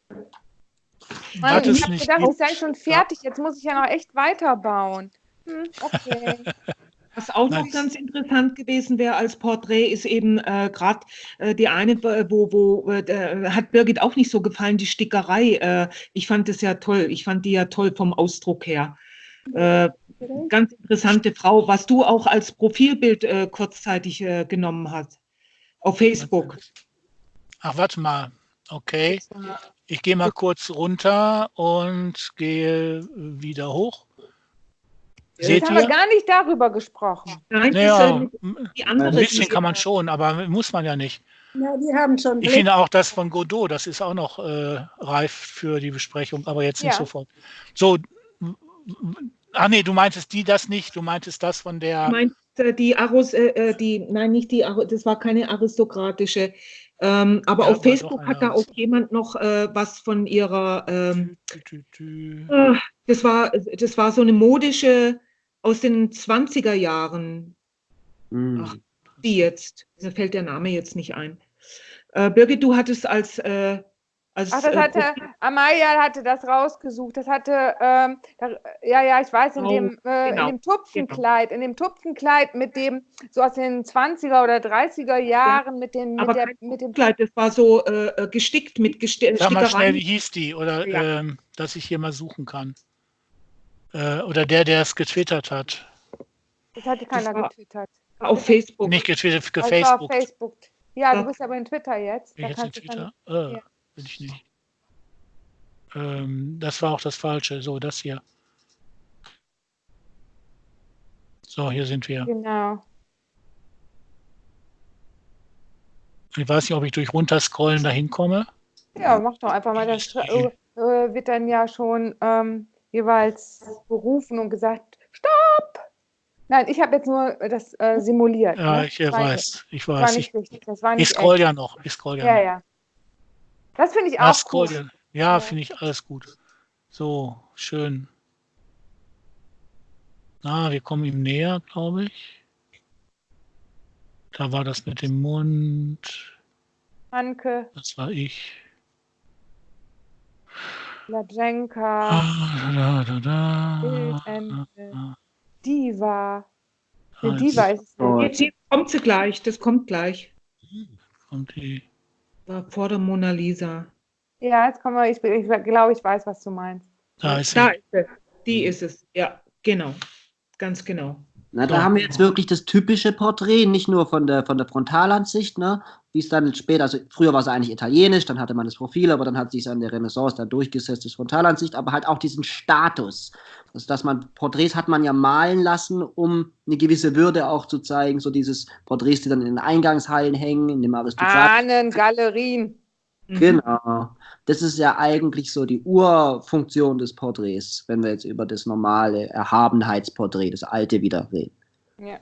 Mann, ich habe gedacht, ich sei schon fertig. Jetzt muss ich ja noch echt weiterbauen. Okay. *laughs* Was auch noch ganz interessant gewesen wäre als Porträt, ist eben äh, gerade äh, die eine, wo, wo äh, hat Birgit auch nicht so gefallen, die Stickerei. Äh, ich fand das ja toll. Ich fand die ja toll vom Ausdruck her. Äh, ganz interessante Frau, was du auch als Profilbild äh, kurzzeitig genommen hast. Auf Facebook. Ach, warte mal. Okay. Ich gehe mal kurz runter und gehe wieder hoch. Seht haben wir gar nicht darüber gesprochen. Nein, naja, die andere ein bisschen kann man schon, aber muss man ja nicht. Ja, wir haben schon. Ich finde auch das von Godot, das ist auch noch äh, reif für die Besprechung, aber jetzt nicht ja. sofort. So, ach nee, du meintest die das nicht, du meintest das von der. Ich meinte äh, die Aros, äh, äh, die, nein, nicht die, das war keine aristokratische. Ähm, aber ja, auf Facebook hat da auch jemand noch äh, was von ihrer. Ähm, äh, das, war, das war so eine modische aus den 20er Jahren. Mm. die jetzt. Mir fällt der Name jetzt nicht ein. Äh, Birgit, du hattest als äh, also Ach, das hatte, äh, Amaya hatte das rausgesucht. Das hatte, ähm, da, ja, ja, ich weiß, in, oh, dem, äh, genau. in dem Tupfenkleid, in dem Tupfenkleid mit dem, so aus den 20er oder 30er Jahren, ja. mit, den, mit, der, mit dem Kleid, das war so äh, äh gestickt mit Gestickereien. Sag mal schnell, wie hieß die? Oder, ja. ähm, dass ich hier mal suchen kann. Äh, oder der, der es getwittert hat. Das hatte keiner das getwittert. Auf Facebook. Nicht getwittert, gefacebookt. Auf Facebook. Ja, du bist aber in Twitter jetzt. Bin jetzt in Twitter? Dann, ja. Will ich nicht. Ähm, das war auch das Falsche. So, das hier. So, hier sind wir. Genau. Ich weiß nicht, ob ich durch runterscrollen dahin komme. Ja, mach doch einfach mal. Das äh, wird dann ja schon ähm, jeweils berufen und gesagt, stopp! Nein, ich habe jetzt nur das äh, simuliert. Ja, ne? ich äh, weiß, ich weiß. Das war nicht richtig. Das war nicht ich scroll echt. ja noch. Ich scroll ja, ja. Noch. ja. Das finde ich auch gut. Ja, ja. finde ich alles gut. So, schön. Na, wir kommen ihm näher, glaube ich. Da war das mit dem Mund. Anke. Das war ich. Lajenka. Ah, da, da, da, da. Diva. Eine Diva ist es nicht. Jetzt kommt sie gleich, das kommt gleich. Kommt die. War vor der Mona Lisa. Ja, jetzt kommen wir, ich, ich glaube, ich weiß, was du meinst. Da ist, da ist es. Die ist es. Ja, genau. Ganz genau. Na, da haben wir jetzt wirklich das typische Porträt, nicht nur von der, von der Frontalansicht, ne, wie es dann später, also früher war es eigentlich italienisch, dann hatte man das Profil, aber dann hat sich an der Renaissance dann durchgesetzt, das Frontalansicht, aber halt auch diesen Status. Also, dass man Porträts hat man ja malen lassen, um eine gewisse Würde auch zu zeigen, so dieses Porträts, die dann in den Eingangshallen hängen, in dem Aristokrat. Galerien. Mhm. Genau. Das ist ja eigentlich so die Urfunktion des Porträts, wenn wir jetzt über das normale Erhabenheitsporträt, das alte wieder reden. Ja,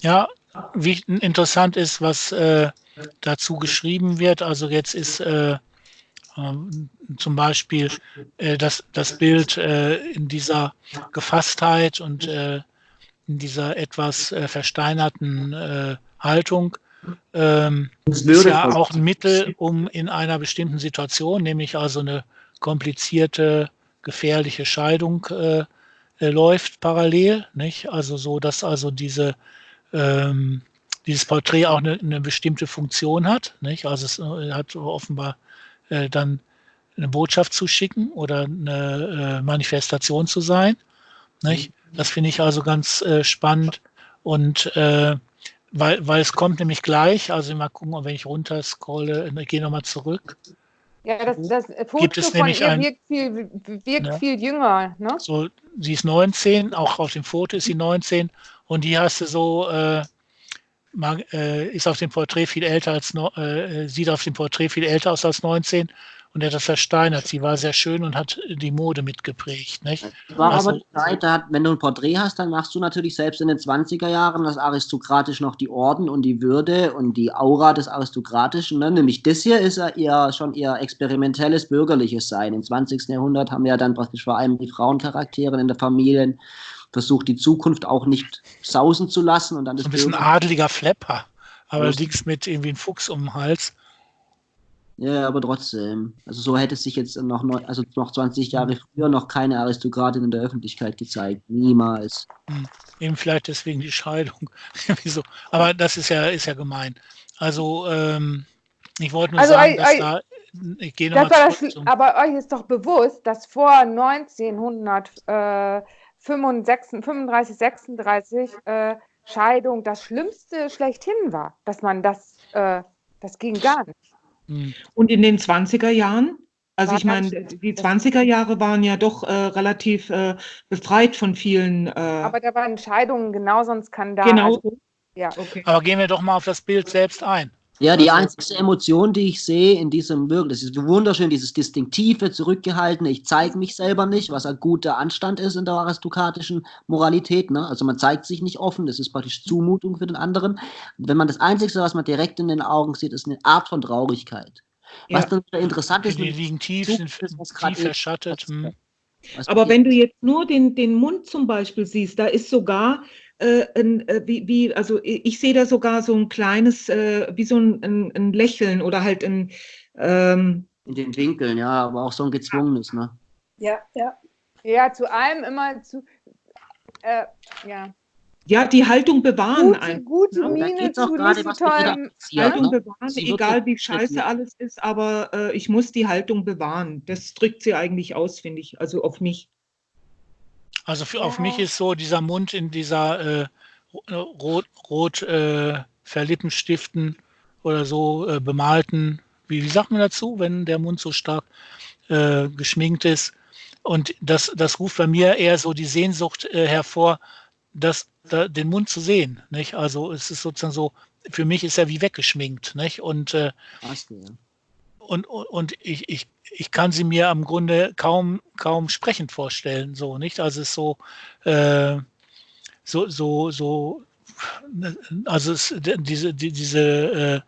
ja wie interessant ist, was äh, dazu geschrieben wird. Also jetzt ist äh, äh, zum Beispiel äh, das, das Bild äh, in dieser Gefasstheit und äh, in dieser etwas versteinerten Haltung ähm, ist ja auch ein Mittel, um in einer bestimmten Situation, nämlich also eine komplizierte, gefährliche Scheidung äh, äh, läuft parallel, nicht? Also so, dass also diese ähm, dieses Porträt auch eine, eine, bestimmte Funktion hat, nicht? Also es äh, hat offenbar äh, dann eine Botschaft zu schicken oder eine äh, Manifestation zu sein, nicht? Das finde ich also ganz spannend und weil, weil es kommt nämlich gleich, also mal gucken, wenn ich runter scrolle, ich gehe nochmal zurück. Ja, das, das Foto Gibt es von ihr ein, wirkt, viel, wirkt ne? viel jünger. Ne? So, sie ist 19, auch auf dem Foto ist sie 19 und die hast du so, äh, mag, äh, ist auf dem Porträt viel älter als, äh, sieht auf dem Porträt viel älter aus als 19 und er hat das versteinert. Sie war sehr schön und hat die Mode mitgeprägt. Nicht? war also, aber die Zeit, da, wenn du ein Porträt hast, dann machst du natürlich selbst in den 20er Jahren das aristokratisch noch die Orden und die Würde und die Aura des Aristokratischen. Ne? Nämlich das hier ist ja eher schon eher experimentelles bürgerliches Sein. Im 20. Jahrhundert haben ja dann praktisch vor allem die Frauencharaktere in der Familie versucht, die Zukunft auch nicht sausen zu lassen. Und dann so ein bisschen adeliger Flepper, aber allerdings mit irgendwie einem Fuchs um den Hals. Ja, aber trotzdem. Also so hätte sich jetzt noch, also noch 20 Jahre früher noch keine Aristokratin in der Öffentlichkeit gezeigt. Niemals. Hm. Eben vielleicht deswegen die Scheidung. *laughs* Wieso? Aber das ist ja, ist ja gemein. Also ähm, ich wollte nur also, sagen, dass I, da ich gehe das das, aber euch ist doch bewusst, dass vor 1935, 36 äh, Scheidung das Schlimmste schlechthin war, dass man das, äh, das ging gar nicht. Hm. Und in den 20er Jahren, also ich meine, die 20er Jahre waren ja doch äh, relativ äh, befreit von vielen. Äh, Aber da waren Entscheidungen genauso ein Skandal. Genau. Also, ja. okay. Aber gehen wir doch mal auf das Bild selbst ein. Ja, die also einzige Emotion, die ich sehe in diesem Wirken, das ist wunderschön, dieses distinktive, zurückgehaltene, ich zeige mich selber nicht, was ein guter Anstand ist in der aristokratischen Moralität. Ne? Also man zeigt sich nicht offen, das ist praktisch Zumutung für den anderen. Wenn man das Einzige, was man direkt in den Augen sieht, ist eine Art von Traurigkeit. Ja. Was dann interessant ist, die liegen tief, sind tief verschattet. Aber wenn du jetzt nur den, den Mund zum Beispiel siehst, da ist sogar äh, ein, äh, wie, wie, also ich sehe da sogar so ein kleines, äh, wie so ein, ein, ein, Lächeln oder halt ein. Ähm, In den Winkeln, ja, aber auch so ein gezwungenes, ne? Ja, ja. Ja, zu allem immer zu. Äh, ja. Ja, die Haltung bewahren. Gute, gute ja, Miene zu gerade, was tollem, Haltung ne? bewahren, sie egal wie scheiße alles ist, aber äh, ich muss die Haltung bewahren. Das drückt sie eigentlich aus, finde ich, also auf mich. Also für, ja. auf mich ist so dieser Mund in dieser äh, rot, rot äh, Verlippenstiften oder so äh, bemalten, wie, wie sagt man dazu, wenn der Mund so stark äh, geschminkt ist? Und das, das ruft bei mir eher so die Sehnsucht äh, hervor, das, da, den Mund zu sehen. Nicht? Also es ist sozusagen so, für mich ist er wie weggeschminkt. Nicht? Und, äh, und, und ich, ich, ich kann sie mir am Grunde kaum, kaum sprechend vorstellen. So, nicht? Also es ist so, äh, so, so, so, also es, diese, die, diese,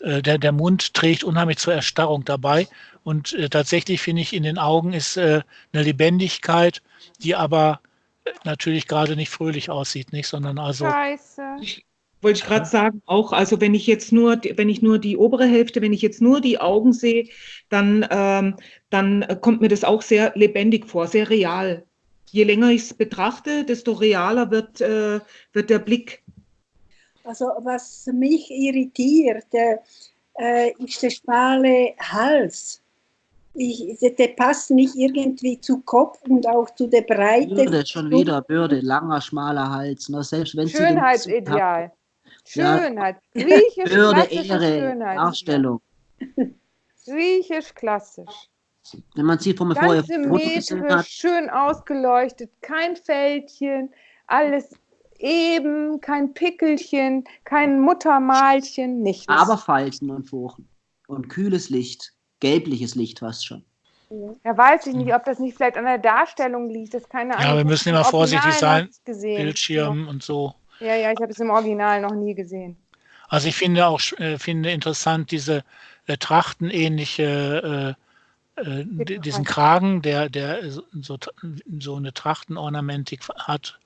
äh, äh, der, der Mund trägt unheimlich zur Erstarrung dabei. Und äh, tatsächlich finde ich, in den Augen ist äh, eine Lebendigkeit, die aber natürlich gerade nicht fröhlich aussieht, nicht, sondern also. Scheiße. Wollte ich gerade sagen, auch, also wenn ich jetzt nur, wenn ich nur die obere Hälfte, wenn ich jetzt nur die Augen sehe, dann, ähm, dann kommt mir das auch sehr lebendig vor, sehr real. Je länger ich es betrachte, desto realer wird, äh, wird der Blick. Also was mich irritiert, äh, ist der schmale Hals ich, der passt nicht irgendwie zu Kopf und auch zu der Breite. Bürde, schon wieder, Bürde, langer, schmaler Hals. Ne? Selbst wenn Schönheitsideal. Schönheit. Griechisch Bürde, Ehre, Schönheit. Darstellung. Griechisch klassisch. Wenn man sieht, wo man vorher Metre, hat. schön ausgeleuchtet, kein Fältchen, alles eben, kein Pickelchen, kein Muttermalchen, nichts. Aber Falten und Furchen und kühles Licht gelbliches Licht fast schon. Ja, weiß ich nicht, ob das nicht vielleicht an der Darstellung liegt. Das keine Ahnung. Ja, wir müssen immer vorsichtig sein. Bildschirm ja. und so. Ja, ja, ich habe es im Original noch nie gesehen. Also ich finde auch äh, finde interessant diese äh, trachtenähnliche äh, äh, diesen Kragen, der der so, so eine Trachtenornamentik hat.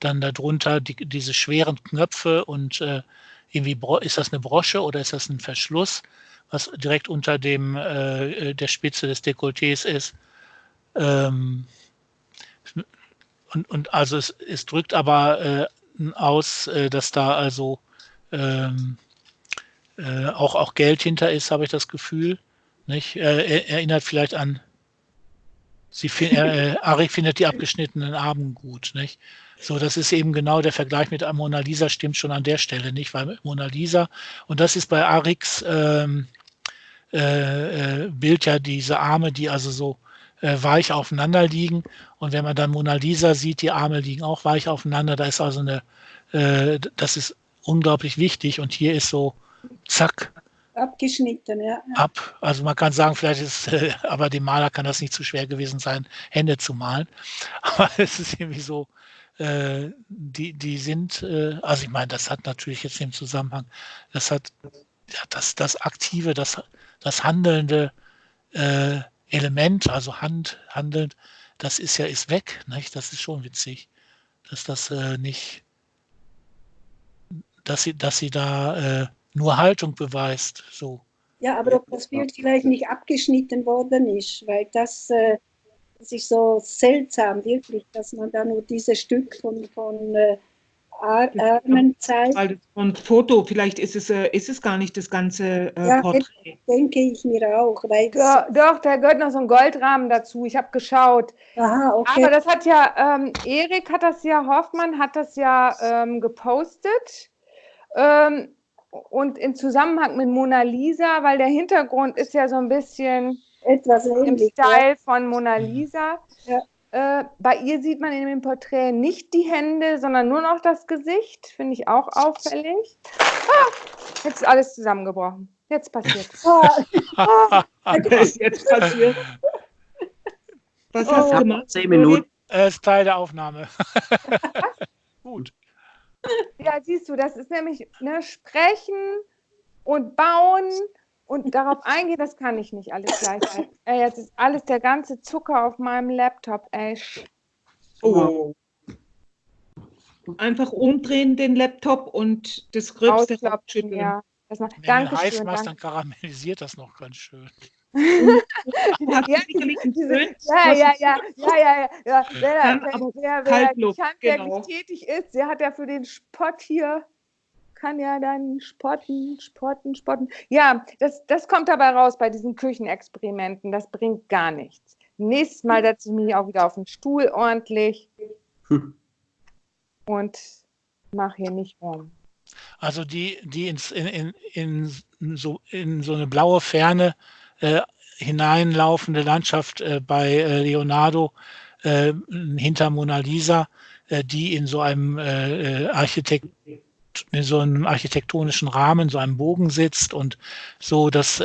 Dann darunter die, diese schweren Knöpfe und äh, irgendwie ist das eine Brosche oder ist das ein Verschluss? was direkt unter dem äh, der Spitze des Dekolletés ist. Ähm, und, und also es, es drückt aber äh, aus, äh, dass da also ähm, äh, auch, auch Geld hinter ist, habe ich das Gefühl. Nicht? Er, erinnert vielleicht an, sie, äh, Arik findet die abgeschnittenen Armen gut. Nicht? So, das ist eben genau der Vergleich mit Mona Lisa, stimmt schon an der Stelle nicht, weil Mona Lisa, und das ist bei Ariks ähm, äh, äh, Bild ja diese Arme, die also so äh, weich aufeinander liegen. Und wenn man dann Mona Lisa sieht, die Arme liegen auch weich aufeinander. Da ist also eine, äh, das ist unglaublich wichtig. Und hier ist so, zack. Abgeschnitten, ja. Ab. Also man kann sagen, vielleicht ist, äh, *laughs* aber dem Maler kann das nicht zu schwer gewesen sein, Hände zu malen. *laughs* Aber es ist irgendwie so, äh, die, die sind, also ich meine, das hat natürlich jetzt im Zusammenhang, das hat ja, das, das Aktive, das das handelnde äh, Element, also Hand, handelnd, das ist ja ist weg. Nicht? Das ist schon witzig, dass das äh, nicht, dass sie, dass sie da äh, nur Haltung beweist. So. Ja, aber ob das Bild vielleicht nicht abgeschnitten worden ist, weil das, äh, das ist so seltsam, wirklich, dass man da nur dieses Stück von, von äh, Armen zeigt. Und Foto, vielleicht ist es, äh, ist es gar nicht das ganze äh, ja, Porträt. denke ich mir auch. Weil ja, doch, da gehört noch so ein Goldrahmen dazu. Ich habe geschaut. Aha, okay. Aber das hat ja, ähm, Erik hat das ja, Hoffmann hat das ja ähm, gepostet. Ähm, und in Zusammenhang mit Mona Lisa, weil der Hintergrund ist ja so ein bisschen etwas im Style von Mona Lisa. Ja. Äh, bei ihr sieht man in dem Porträt nicht die Hände, sondern nur noch das Gesicht. Finde ich auch auffällig. Ah, jetzt ist alles zusammengebrochen. Jetzt passiert es. Ah, Was *laughs* ist jetzt passiert? Was oh. hast du gemacht? Zehn Minuten. Es ist Teil der Aufnahme. *laughs* Gut. Ja, siehst du, das ist nämlich ne, Sprechen und Bauen und darauf eingehen, das kann ich nicht alles gleichzeitig. Ey, jetzt ist alles der ganze Zucker auf meinem Laptop, ey. Oh. einfach umdrehen den Laptop und das Gröbste abschütteln. Ja. Das macht, Wenn danke du heiß machst, dann karamellisiert das noch ganz schön. *laughs* ja, ja, ja, ja, ja, ja, ja. Wer, wer, wer, wer genau. tätig ist, der hat ja für den Spott hier, kann ja dann spotten, spotten, spotten. Ja, das, das kommt dabei raus bei diesen Küchenexperimenten. Das bringt gar nichts. Nächstes Mal setze ich mich auch wieder auf den Stuhl ordentlich hm. und mache hier nicht rum. Also die, die ins, in, in, in, so, in so eine blaue Ferne äh, hineinlaufende Landschaft äh, bei äh, Leonardo äh, hinter Mona Lisa, äh, die in so einem äh, Architekt in so einem architektonischen Rahmen, so einem Bogen sitzt und so, das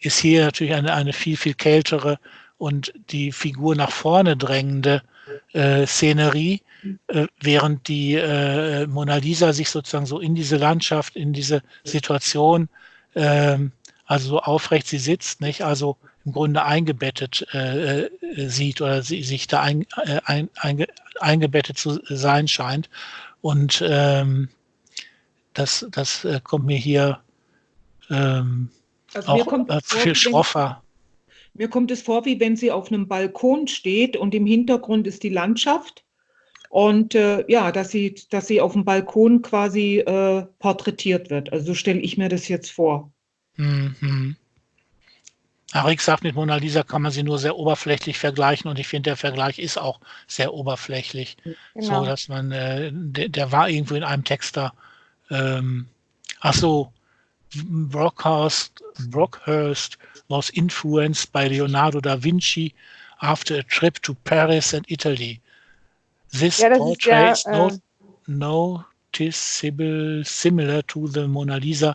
ist hier natürlich eine, eine viel, viel kältere und die Figur nach vorne drängende äh, Szenerie, äh, während die äh, Mona Lisa sich sozusagen so in diese Landschaft, in diese Situation, ähm, also so aufrecht sie sitzt, nicht? Also im Grunde eingebettet äh, äh, sieht oder sie, sich da ein, äh, ein, ein, eingebettet zu sein scheint. Und ähm, das, das kommt mir hier ähm, also auch viel schroffer mir kommt es vor, wie wenn sie auf einem Balkon steht und im Hintergrund ist die Landschaft. Und äh, ja, dass sie, dass sie auf dem Balkon quasi äh, porträtiert wird. Also so stelle ich mir das jetzt vor. Mhm. Arik sagt, mit Mona Lisa kann man sie nur sehr oberflächlich vergleichen und ich finde, der Vergleich ist auch sehr oberflächlich. Genau. So, dass man, äh, der, der, war irgendwo in einem Text da. Ähm, ach so, Brockhurst, Brockhurst was influenced by Leonardo da Vinci after a trip to Paris and Italy. This ja, portrait is äh, noticeable similar to the Mona Lisa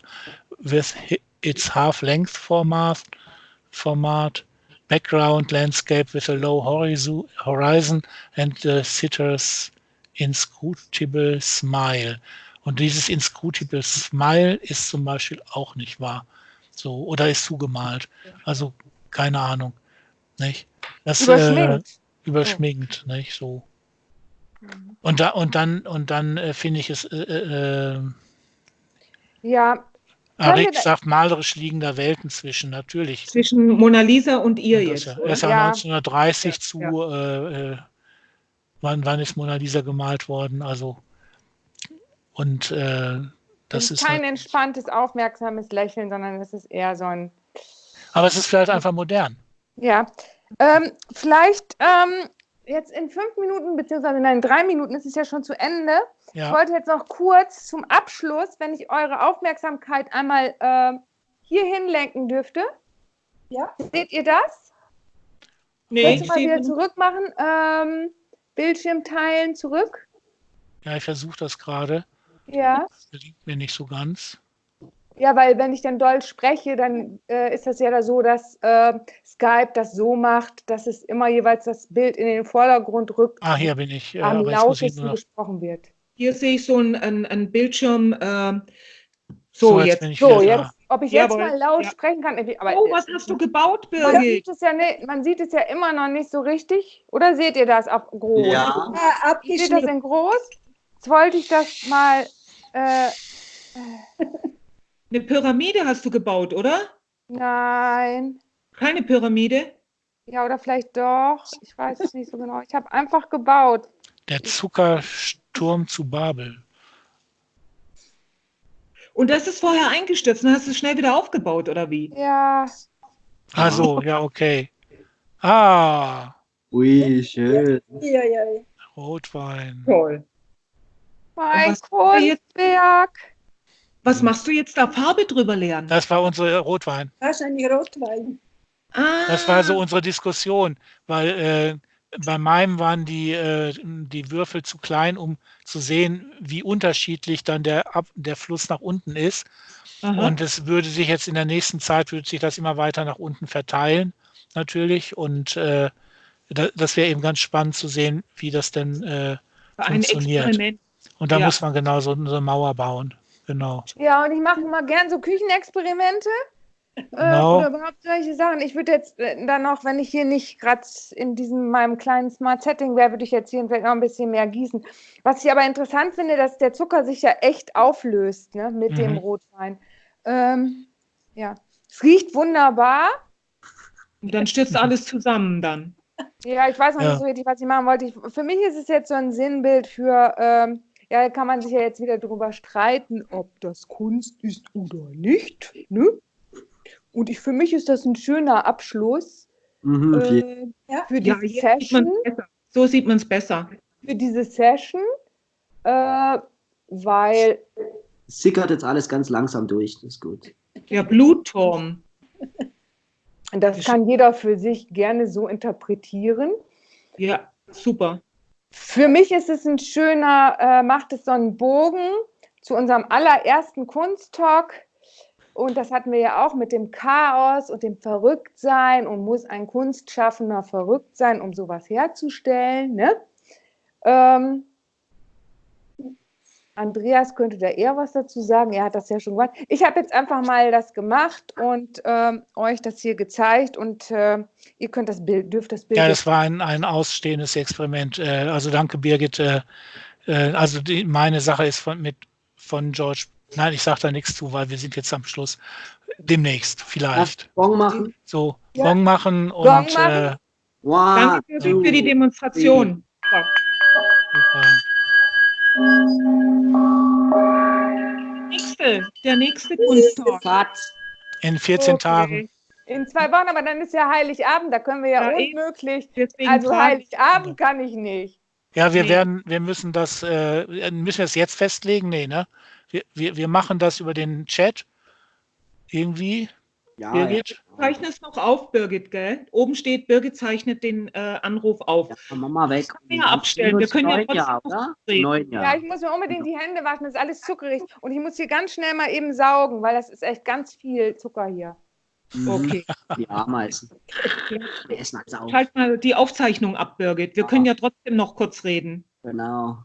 with its half-length format, format, background landscape with a low horizon and the sitter's inscrutable smile. Und dieses inscrutable smile ist zum Beispiel auch nicht wahr. So, oder ist zugemalt. Also keine Ahnung. Nicht? Das, überschminkt. Äh, überschminkt, oh. nicht? So. Mhm. Und, da, und dann, und dann äh, finde ich es. Äh, äh, ja. Arik sagt malerisch liegender Welten zwischen, natürlich. Zwischen Mona Lisa und ihr und jetzt. Er ist ja, ja 1930 ja. zu. Äh, äh, wann, wann ist Mona Lisa gemalt worden? Also. Und äh, das ist kein halt entspanntes, aufmerksames Lächeln, sondern es ist eher so ein. Aber es ist vielleicht einfach modern. Ja. Ähm, vielleicht ähm, jetzt in fünf Minuten, beziehungsweise in drei Minuten ist es ja schon zu Ende. Ja. Ich wollte jetzt noch kurz zum Abschluss, wenn ich eure Aufmerksamkeit einmal äh, hier hinlenken dürfte. Ja. Seht ihr das? Nee. Kannst du mal wieder zurück machen? Ähm, Bildschirm teilen, zurück. Ja, ich versuche das gerade. Ja. Das gelingt mir nicht so ganz. Ja, weil wenn ich dann Deutsch spreche, dann äh, ist das ja da so, dass äh, Skype das so macht, dass es immer jeweils das Bild in den Vordergrund rückt. Ah, hier bin ich. Ja, am lautesten gesprochen wird. Hier sehe ich so einen ein Bildschirm. Äh, so, so, jetzt. So, jetzt ob ich jetzt mal laut ja. sprechen kann. Aber, oh, was hast du gebaut, Birgit? Man sieht, es ja nicht, man sieht es ja immer noch nicht so richtig. Oder seht ihr das auf groß? Ja, ja Seht ihr das in groß? Jetzt wollte ich das mal. *laughs* Eine Pyramide hast du gebaut, oder? Nein. Keine Pyramide? Ja, oder vielleicht doch. Ich weiß es nicht so genau. Ich habe einfach gebaut. Der Zuckersturm zu Babel. Und das ist vorher eingestürzt und hast du es schnell wieder aufgebaut, oder wie? Ja. Also, ja, okay. Ah. Ui, schön. Ja, ja, ja. Rotwein. Toll. Mein Kunstwerk. Was machst du jetzt da Farbe drüber lernen? Das war unsere Rotwein. Wahrscheinlich Rotwein. Ah. Das war so unsere Diskussion, weil äh, bei meinem waren die, äh, die Würfel zu klein, um zu sehen, wie unterschiedlich dann der, Ab der Fluss nach unten ist. Aha. Und es würde sich jetzt in der nächsten Zeit, würde sich das immer weiter nach unten verteilen, natürlich. Und äh, da, das wäre eben ganz spannend zu sehen, wie das denn äh, funktioniert. Ein Experiment. Und da ja. muss man genau so, so, eine Mauer bauen. Genau. Ja, und ich mache mal gern so Küchenexperimente. Genau. Äh, oder überhaupt solche Sachen. Ich würde jetzt äh, dann noch, wenn ich hier nicht gerade in diesem meinem kleinen Smart Setting wäre, würde ich jetzt hier vielleicht noch ein bisschen mehr gießen. Was ich aber interessant finde, dass der Zucker sich ja echt auflöst ne, mit mhm. dem Rotwein. Ähm, ja, es riecht wunderbar. Und dann stürzt alles zusammen dann. Ja, ich weiß noch ja. nicht so richtig, was ich machen wollte. Ich, für mich ist es jetzt so ein Sinnbild für, ähm, ja, kann man sich ja jetzt wieder darüber streiten, ob das Kunst ist oder nicht. Ne? Und ich, für mich ist das ein schöner Abschluss mhm, äh, ja. für diese ja, Session. So sieht man es besser. Für diese Session, äh, weil. Sickert jetzt alles ganz langsam durch, das ist gut. Der Blutturm. Das kann jeder für sich gerne so interpretieren. Ja, super. Für mich ist es ein schöner, äh, macht es so einen Bogen zu unserem allerersten Kunsttalk. Und das hatten wir ja auch mit dem Chaos und dem Verrücktsein und muss ein Kunstschaffender verrückt sein, um sowas herzustellen. Ne? Ähm, Andreas könnte da eher was dazu sagen. Er hat das ja schon gemacht. Ich habe jetzt einfach mal das gemacht und ähm, euch das hier gezeigt und äh, ihr könnt das Bild, dürft das Bild. Ja, das war ein, ein ausstehendes Experiment. Äh, also danke, Birgit. Äh, äh, also die, meine Sache ist von, mit, von George. Nein, ich sage da nichts zu, weil wir sind jetzt am Schluss. Demnächst, vielleicht. Ja, Bon machen. So, ja. Bon machen und. Bon machen. Äh, wow. Danke für, für die Demonstration. Super. Nächste, der nächste Kunsttalk. In 14 okay. Tagen. In zwei Wochen, aber dann ist ja Heiligabend, da können wir ja, ja unmöglich. Also Heiligabend kann ich nicht. Ja, wir nee. werden, wir müssen das, äh, müssen wir es jetzt festlegen? Nee, ne? Wir, wir, wir machen das über den Chat irgendwie. Ja, Birgit? Ja. Zeichne es noch auf, Birgit, gell? Oben steht, Birgit zeichnet den äh, Anruf auf. Ja, wir mal weg. Wir ja abstellen. Wir können ja Jahr, oder? Neun Jahre. Ja, ich muss mir unbedingt die Hände waschen. Das ist alles zuckerig. Und ich muss hier ganz schnell mal eben saugen, weil das ist echt ganz viel Zucker hier. Mhm. Okay. Die Ameisen. Wir essen alles auf. Schalt mal die Aufzeichnung ab, Birgit. Wir können ja trotzdem noch kurz reden. Genau.